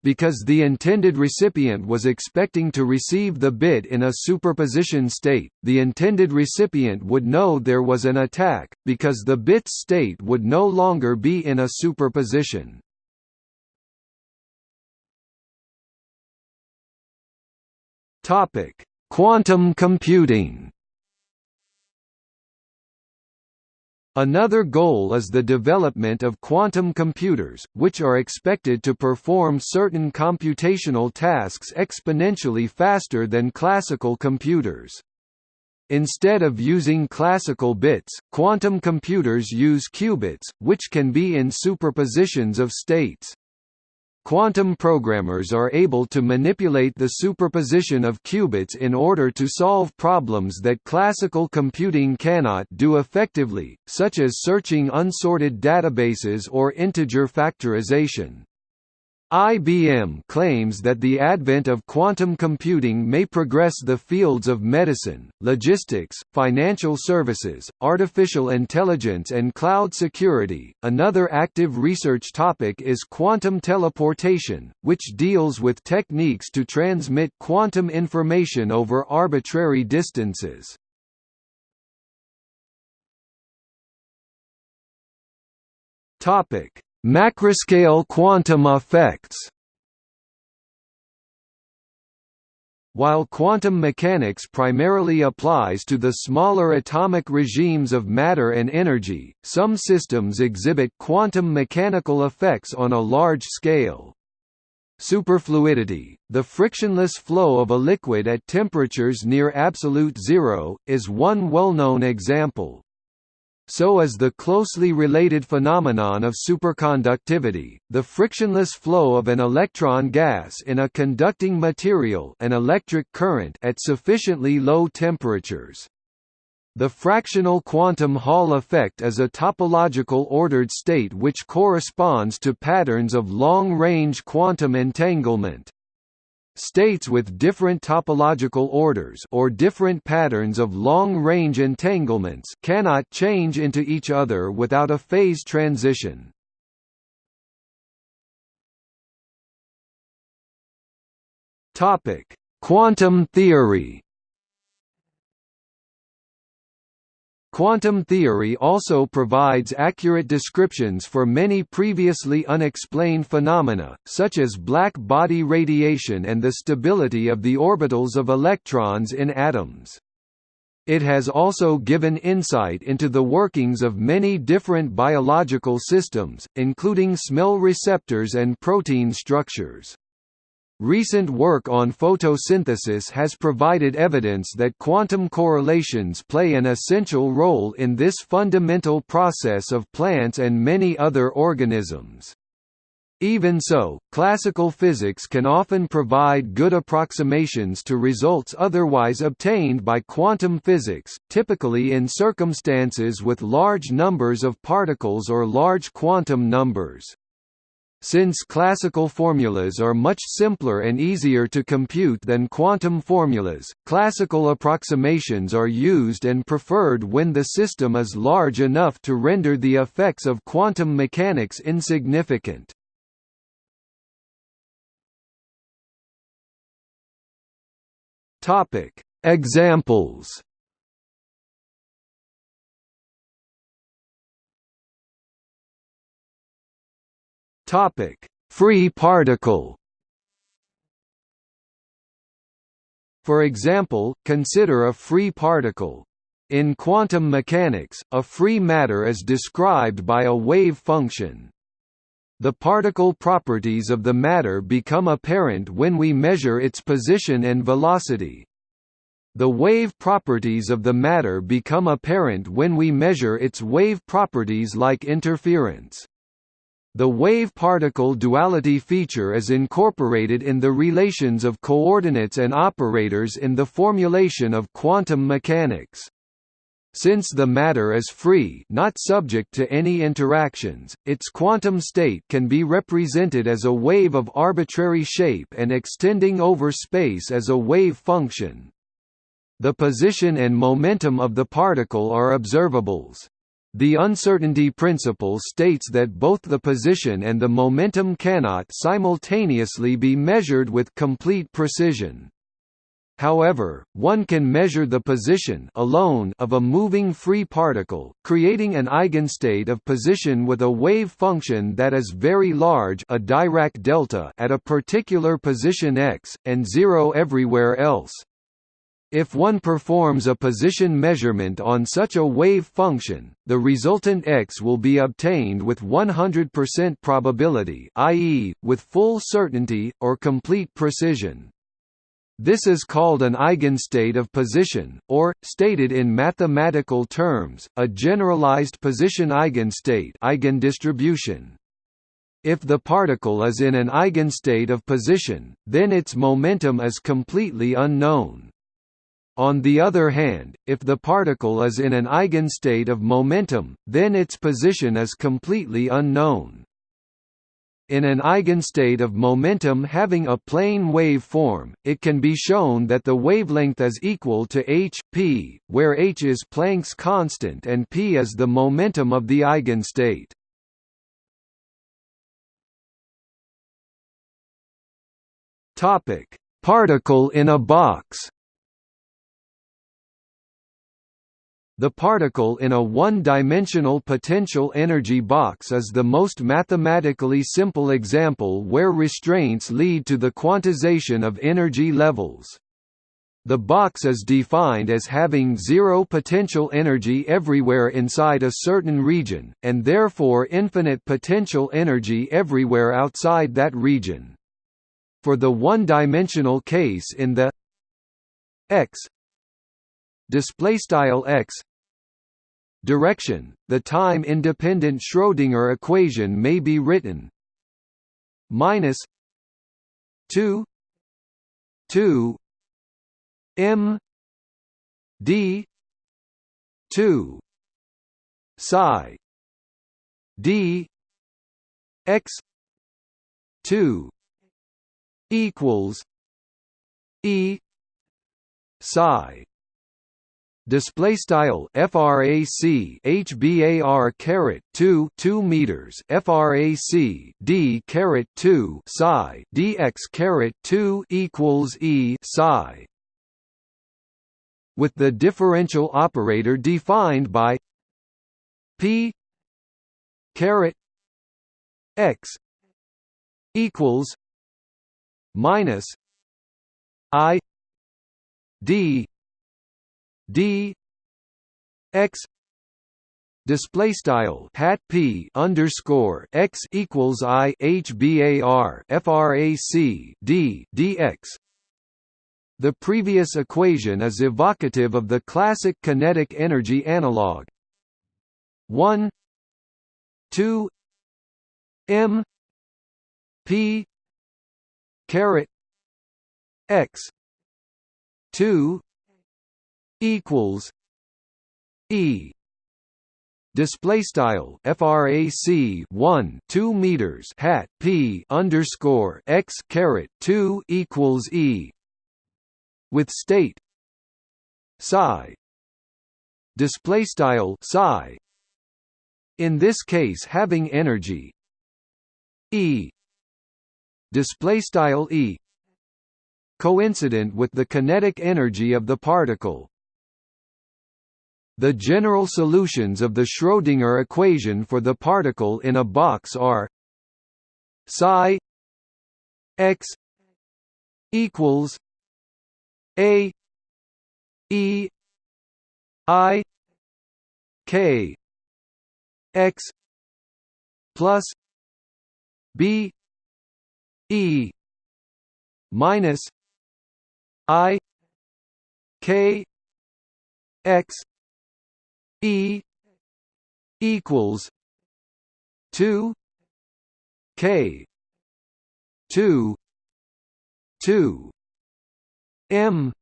Because the intended recipient was expecting to receive the bit in a superposition state, the intended recipient would know there was an attack, because the bit's state would no longer be in a superposition. Topic: Quantum computing. Another goal is the development of quantum computers, which are expected to perform certain computational tasks exponentially faster than classical computers. Instead of using classical bits, quantum computers use qubits, which can be in superpositions of states. Quantum programmers are able to manipulate the superposition of qubits in order to solve problems that classical computing cannot do effectively, such as searching unsorted databases or integer factorization. IBM claims that the advent of quantum computing may progress the fields of medicine, logistics, financial services, artificial intelligence, and cloud security. Another active research topic is quantum teleportation, which deals with techniques to transmit quantum information over arbitrary distances. Topic: Macroscale quantum effects While quantum mechanics primarily applies to the smaller atomic regimes of matter and energy, some systems exhibit quantum mechanical effects on a large scale. Superfluidity, the frictionless flow of a liquid at temperatures near absolute zero, is one well-known example so is the closely related phenomenon of superconductivity, the frictionless flow of an electron gas in a conducting material an electric current at sufficiently low temperatures. The fractional quantum Hall effect is a topological ordered state which corresponds to patterns of long-range quantum entanglement. States with different topological orders or different patterns of long-range entanglements cannot change into each other without a phase transition. Topic: Quantum theory. Quantum theory also provides accurate descriptions for many previously unexplained phenomena, such as black body radiation and the stability of the orbitals of electrons in atoms. It has also given insight into the workings of many different biological systems, including smell receptors and protein structures. Recent work on photosynthesis has provided evidence that quantum correlations play an essential role in this fundamental process of plants and many other organisms. Even so, classical physics can often provide good approximations to results otherwise obtained by quantum physics, typically in circumstances with large numbers of particles or large quantum numbers. Since classical formulas are much simpler and easier to compute than quantum formulas, classical approximations are used and preferred when the system is large enough to render the effects of quantum mechanics insignificant. Examples Topic: free particle For example, consider a free particle. In quantum mechanics, a free matter is described by a wave function. The particle properties of the matter become apparent when we measure its position and velocity. The wave properties of the matter become apparent when we measure its wave properties like interference. The wave-particle duality feature is incorporated in the relations of coordinates and operators in the formulation of quantum mechanics. Since the matter is free not subject to any interactions, its quantum state can be represented as a wave of arbitrary shape and extending over space as a wave function. The position and momentum of the particle are observables. The uncertainty principle states that both the position and the momentum cannot simultaneously be measured with complete precision. However, one can measure the position alone of a moving free particle, creating an eigenstate of position with a wave function that is very large a Dirac delta at a particular position x, and zero everywhere else. If one performs a position measurement on such a wave function, the resultant x will be obtained with 100% probability i.e., with full certainty, or complete precision. This is called an eigenstate of position, or, stated in mathematical terms, a generalized position eigenstate eigendistribution. If the particle is in an eigenstate of position, then its momentum is completely unknown. On the other hand, if the particle is in an eigenstate of momentum, then its position is completely unknown. In an eigenstate of momentum having a plane wave form, it can be shown that the wavelength is equal to h, p, where h is Planck's constant and p is the momentum of the eigenstate. Particle in a box The particle in a one-dimensional potential energy box is the most mathematically simple example where restraints lead to the quantization of energy levels. The box is defined as having zero potential energy everywhere inside a certain region, and therefore infinite potential energy everywhere outside that region. For the one-dimensional case in the x display style x. Direction, the time-independent Schrödinger equation may be written. Minus 2 2 m d 2 psi d x 2 equals e psi display style frac hbar caret 2 2 meters frac d caret 2 psi dx caret 2 equals e psi. With the differential operator defined by p caret x equals minus i d d. X. Display style hat p underscore x equals i hbar frac d dx the previous equation is evocative of the classic kinetic energy analog. 1 2 m p caret x. 2 equals E. Display style frac 1 2 meters hat p underscore x caret 2 equals e. With state psi. Display style psi. In this case having energy e. Display style e. Coincident with the kinetic energy of the particle the general solutions of the Schrödinger equation for the particle in a box are psi x equals a e i k x plus b e minus i k x e equals 2 k 2 2 m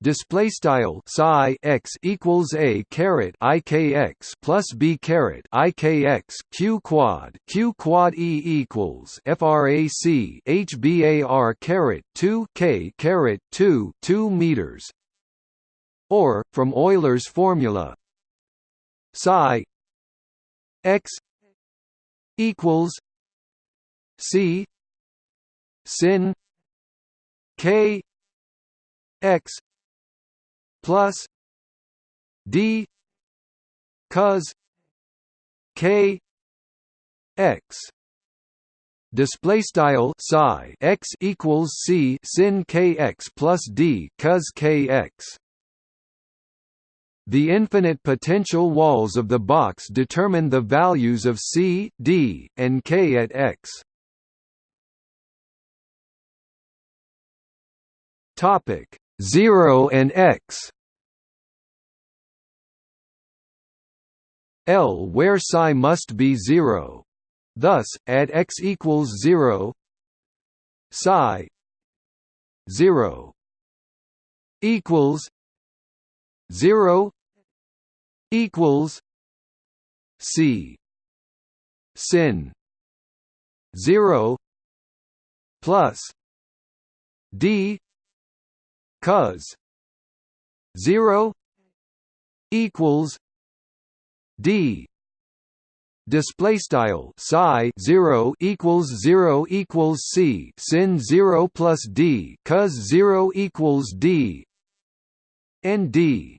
display style psi x equals a caret i k x plus b caret i k x q quad q quad e equals frac h bar caret 2 k caret 2 2 meters or from Euler's formula. Psi x equals c sin k x plus d cos k x. Display style psi x equals c sin kx plus d cos kx the infinite potential walls of the box determine the values of c, d, and k at x. Topic 0 and x L where psi must be 0. Thus, at x equals 0 psi 0 equals 0 equals c sin 0 plus d cos 0 equals d display style psi 0 equals 0 equals c sin 0 plus d cos 0 equals d and d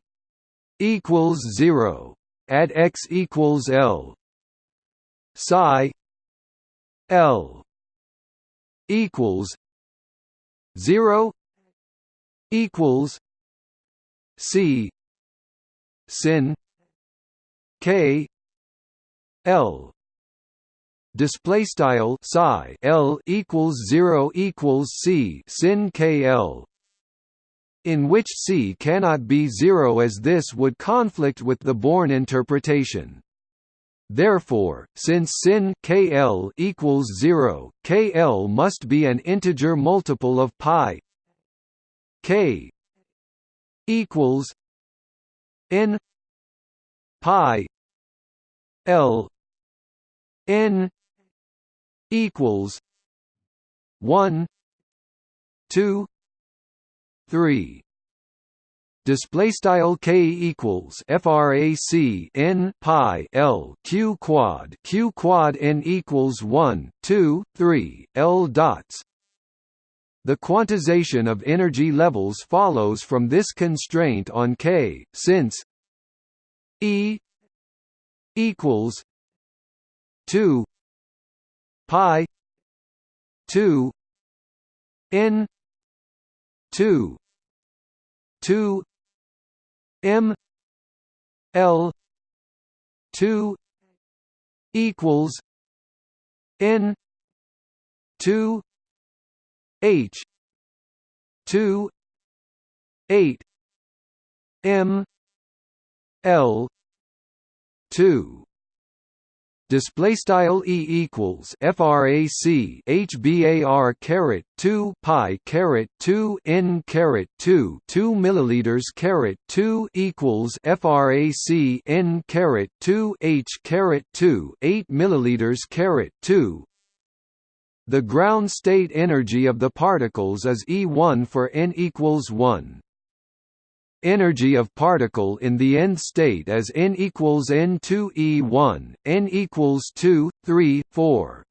equals 0 at x equals l. Psi l equals 0 equals C. Sin K L. Display style psi L equals 0 equals C. Sin K L in which C cannot be 0 as this would conflict with the Born interpretation. Therefore, since sin KL equals 0, KL must be an integer multiple of pi k equals n pi l n equals 1 2 3 display style k equals frac n pi l q quad q quad n equals 1 2 3 l dots. The quantization of energy levels follows from this constraint on K, since E equals 2 pi 2 n 2 2 m l 2 equals n 2 H two eight M L two display style e equals frac h bar caret 2 pi caret 2 n caret 2 2 milliliters caret 2 equals frac n caret 2 h caret 2 8 milliliters caret 2 the ground state energy of the particles is E1 for n equals 1. Energy of particle in the end state as n equals n2 E1, n equals 2, 3, 4.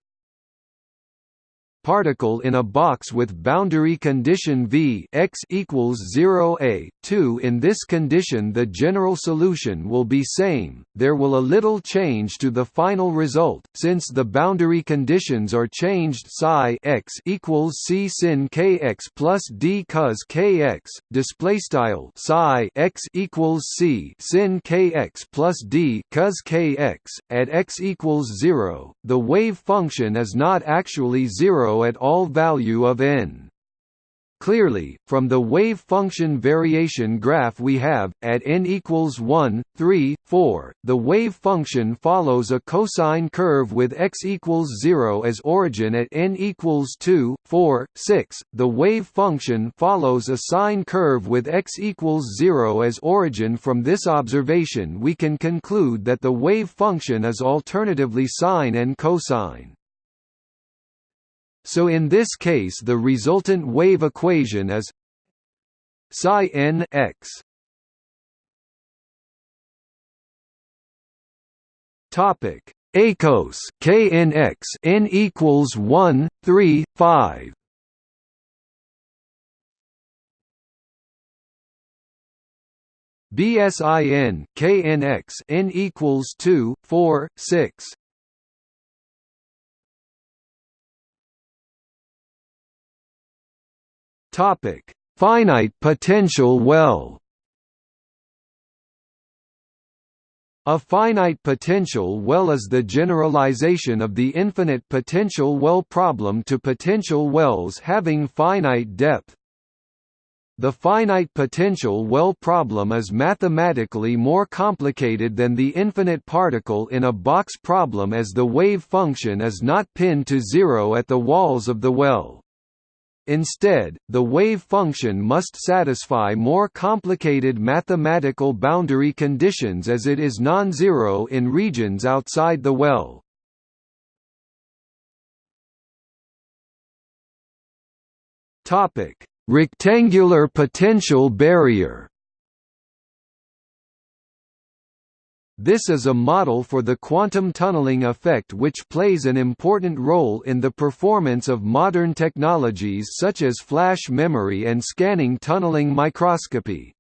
Particle in a box with boundary condition V x equals 0 a. 2 in this condition the general solution will be same. There will a little change to the final result since the boundary conditions are changed psi x equals c sin kx plus d cos kx display style psi x equals c sin kx plus d cos kx at x equals 0 the wave function is not actually at all value of n Clearly, from the wave function variation graph we have, at n equals 1, 3, 4, the wave function follows a cosine curve with x equals 0 as origin at n equals 2, 4, 6. The wave function follows a sine curve with x equals 0 as origin. From this observation, we can conclude that the wave function is alternatively sine and cosine. So in this case the resultant wave equation is psi n x. Topic. ACOS KNX n equals 1 3 5 BSIN KNX n equals 2 4 6 Topic: Finite potential well. A finite potential well is the generalization of the infinite potential well problem to potential wells having finite depth. The finite potential well problem is mathematically more complicated than the infinite particle in a box problem as the wave function is not pinned to zero at the walls of the well. Instead, the wave function must satisfy more complicated mathematical boundary conditions as it is non-zero in regions outside the well. Rectangular potential barrier. This is a model for the quantum tunneling effect which plays an important role in the performance of modern technologies such as flash memory and scanning tunneling microscopy.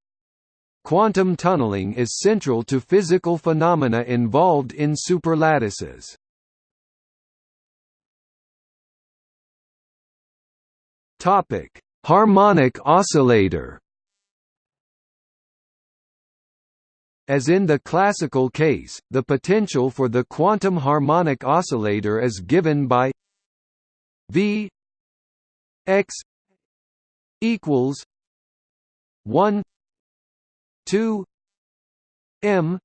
Quantum tunneling is central to physical phenomena involved in superlattices. Harmonic oscillator As in the classical case, the potential for the quantum harmonic oscillator is given by V x equals 1 2 m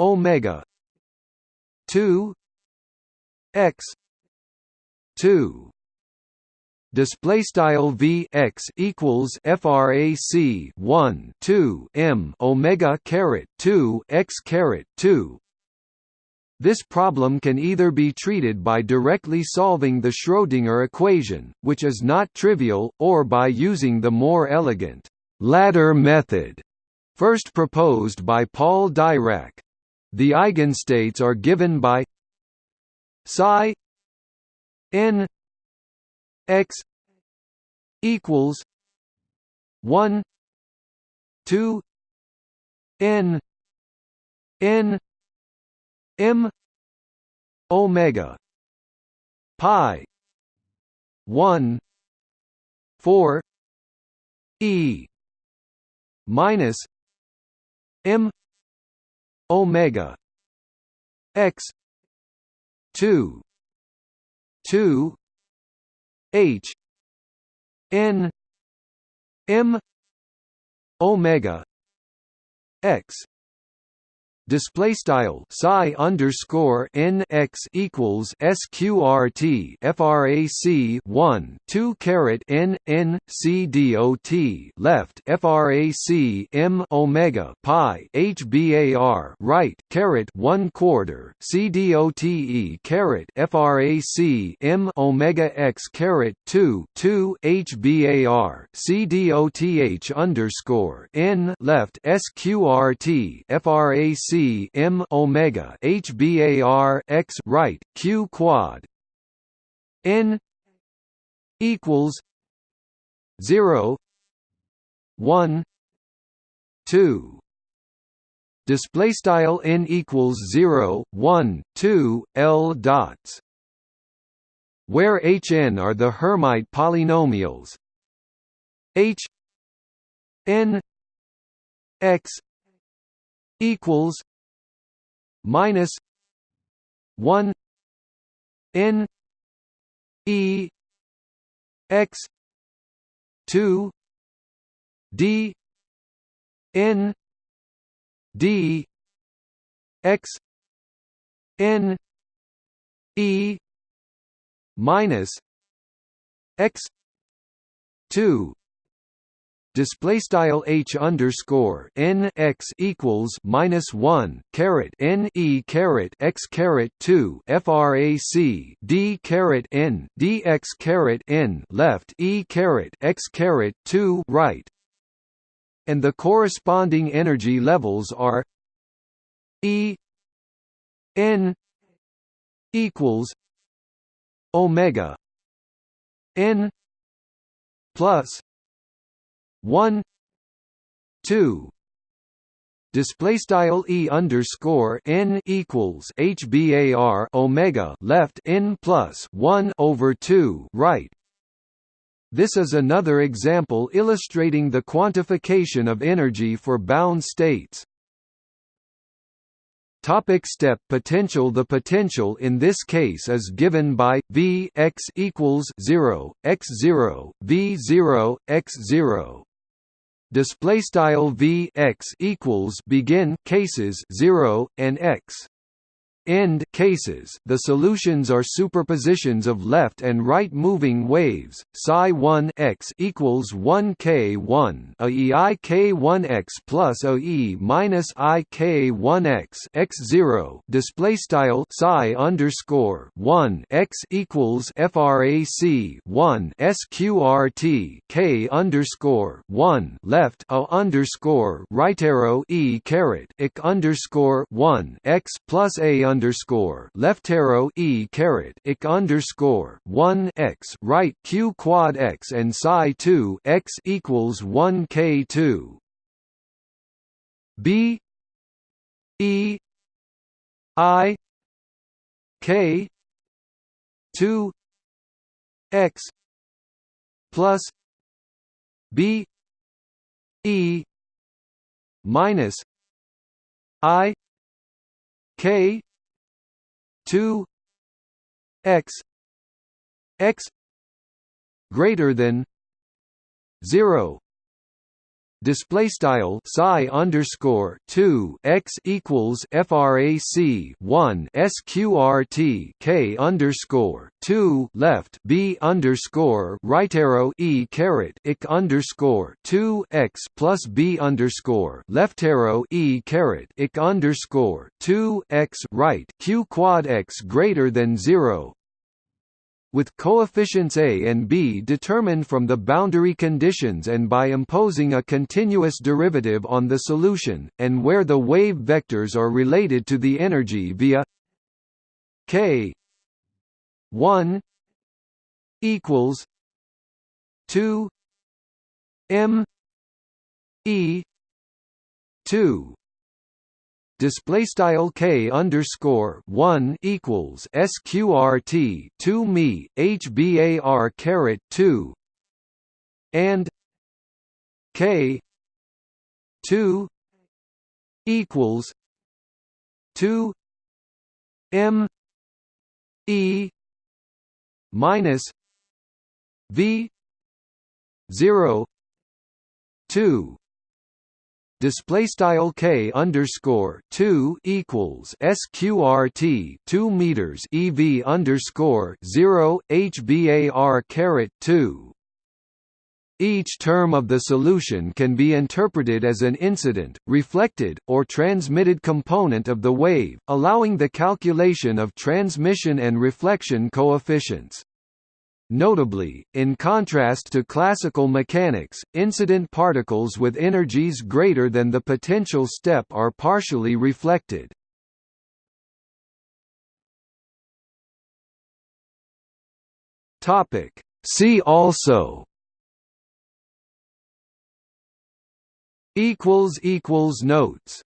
omega 2 x 2 display style v x equals frac 1 2 m omega caret 2 x caret 2 this problem can either be treated by directly solving the Schrödinger equation, which is not trivial, or by using the more elegant ladder method, first proposed by Paul Dirac. The eigenstates are given by psi n x equals 1 2 n n m omega pi 1 4 e minus m omega x 2 2 H N M omega X display style psi underscore n x equals sqrt frac 1 2 caret n n c dot left frac m omega pi h hbar right caret 1 quarter c dot e caret frac m omega x caret 2 2 hbar c dot underscore n left sqrt frac M omega HBAR x right Q quad. N equals 0 1 2 display style n equals 0 1 2 l dots. Where hn are the Hermite polynomials. H n x equals minus 1 n e x 2 d n d x n e minus x 2 display style h underscore n x equals minus one caret n e caret x caret two frac d caret n dx caret n left e caret x caret two right, and the corresponding energy levels are e n equals omega n plus 1 2 display style e underscore n equals hbar omega left n plus 1 over 2 right. This is another example illustrating the quantification of energy for bound states. Topic step potential The potential in this case is given by v x equals 0, x 0, v 0, x 0 display style v x equals begin cases 0 and x end cases. The solutions are superpositions of left and right moving waves. Psi 1 x equals 1 k 1 a e i k 1 x plus a e minus i k 1 x. X 0 display style. Psi underscore 1 x equals frac 1 sqrt k underscore 1 left a underscore right arrow e caret ik underscore 1 x plus a underscore left arrow e caret ik underscore one x right q quad x and psi two x equals one k two. B e i k two x plus b e minus i k 2 x x greater than 0 display style psi underscore 2 x equals frac 1 sqrt k underscore 2 left b underscore right arrow e caret ik underscore 2 x plus b underscore left arrow e caret ik underscore 2 x right q quad x greater than 0 with coefficients a and b determined from the boundary conditions and by imposing a continuous derivative on the solution, and where the wave vectors are related to the energy via k 1 equals 2 m e 2 display style k underscore one equals sqrt two me hbar caret two and k two equals two m e minus v zero two display style k underscore two equals sqrt two meters ev underscore zero hbar caret two. Each term of the solution can be interpreted as an incident, reflected, or transmitted component of the wave, allowing the calculation of transmission and reflection coefficients. Notably, in contrast to classical mechanics, incident particles with energies greater than the potential step are partially reflected. See also notes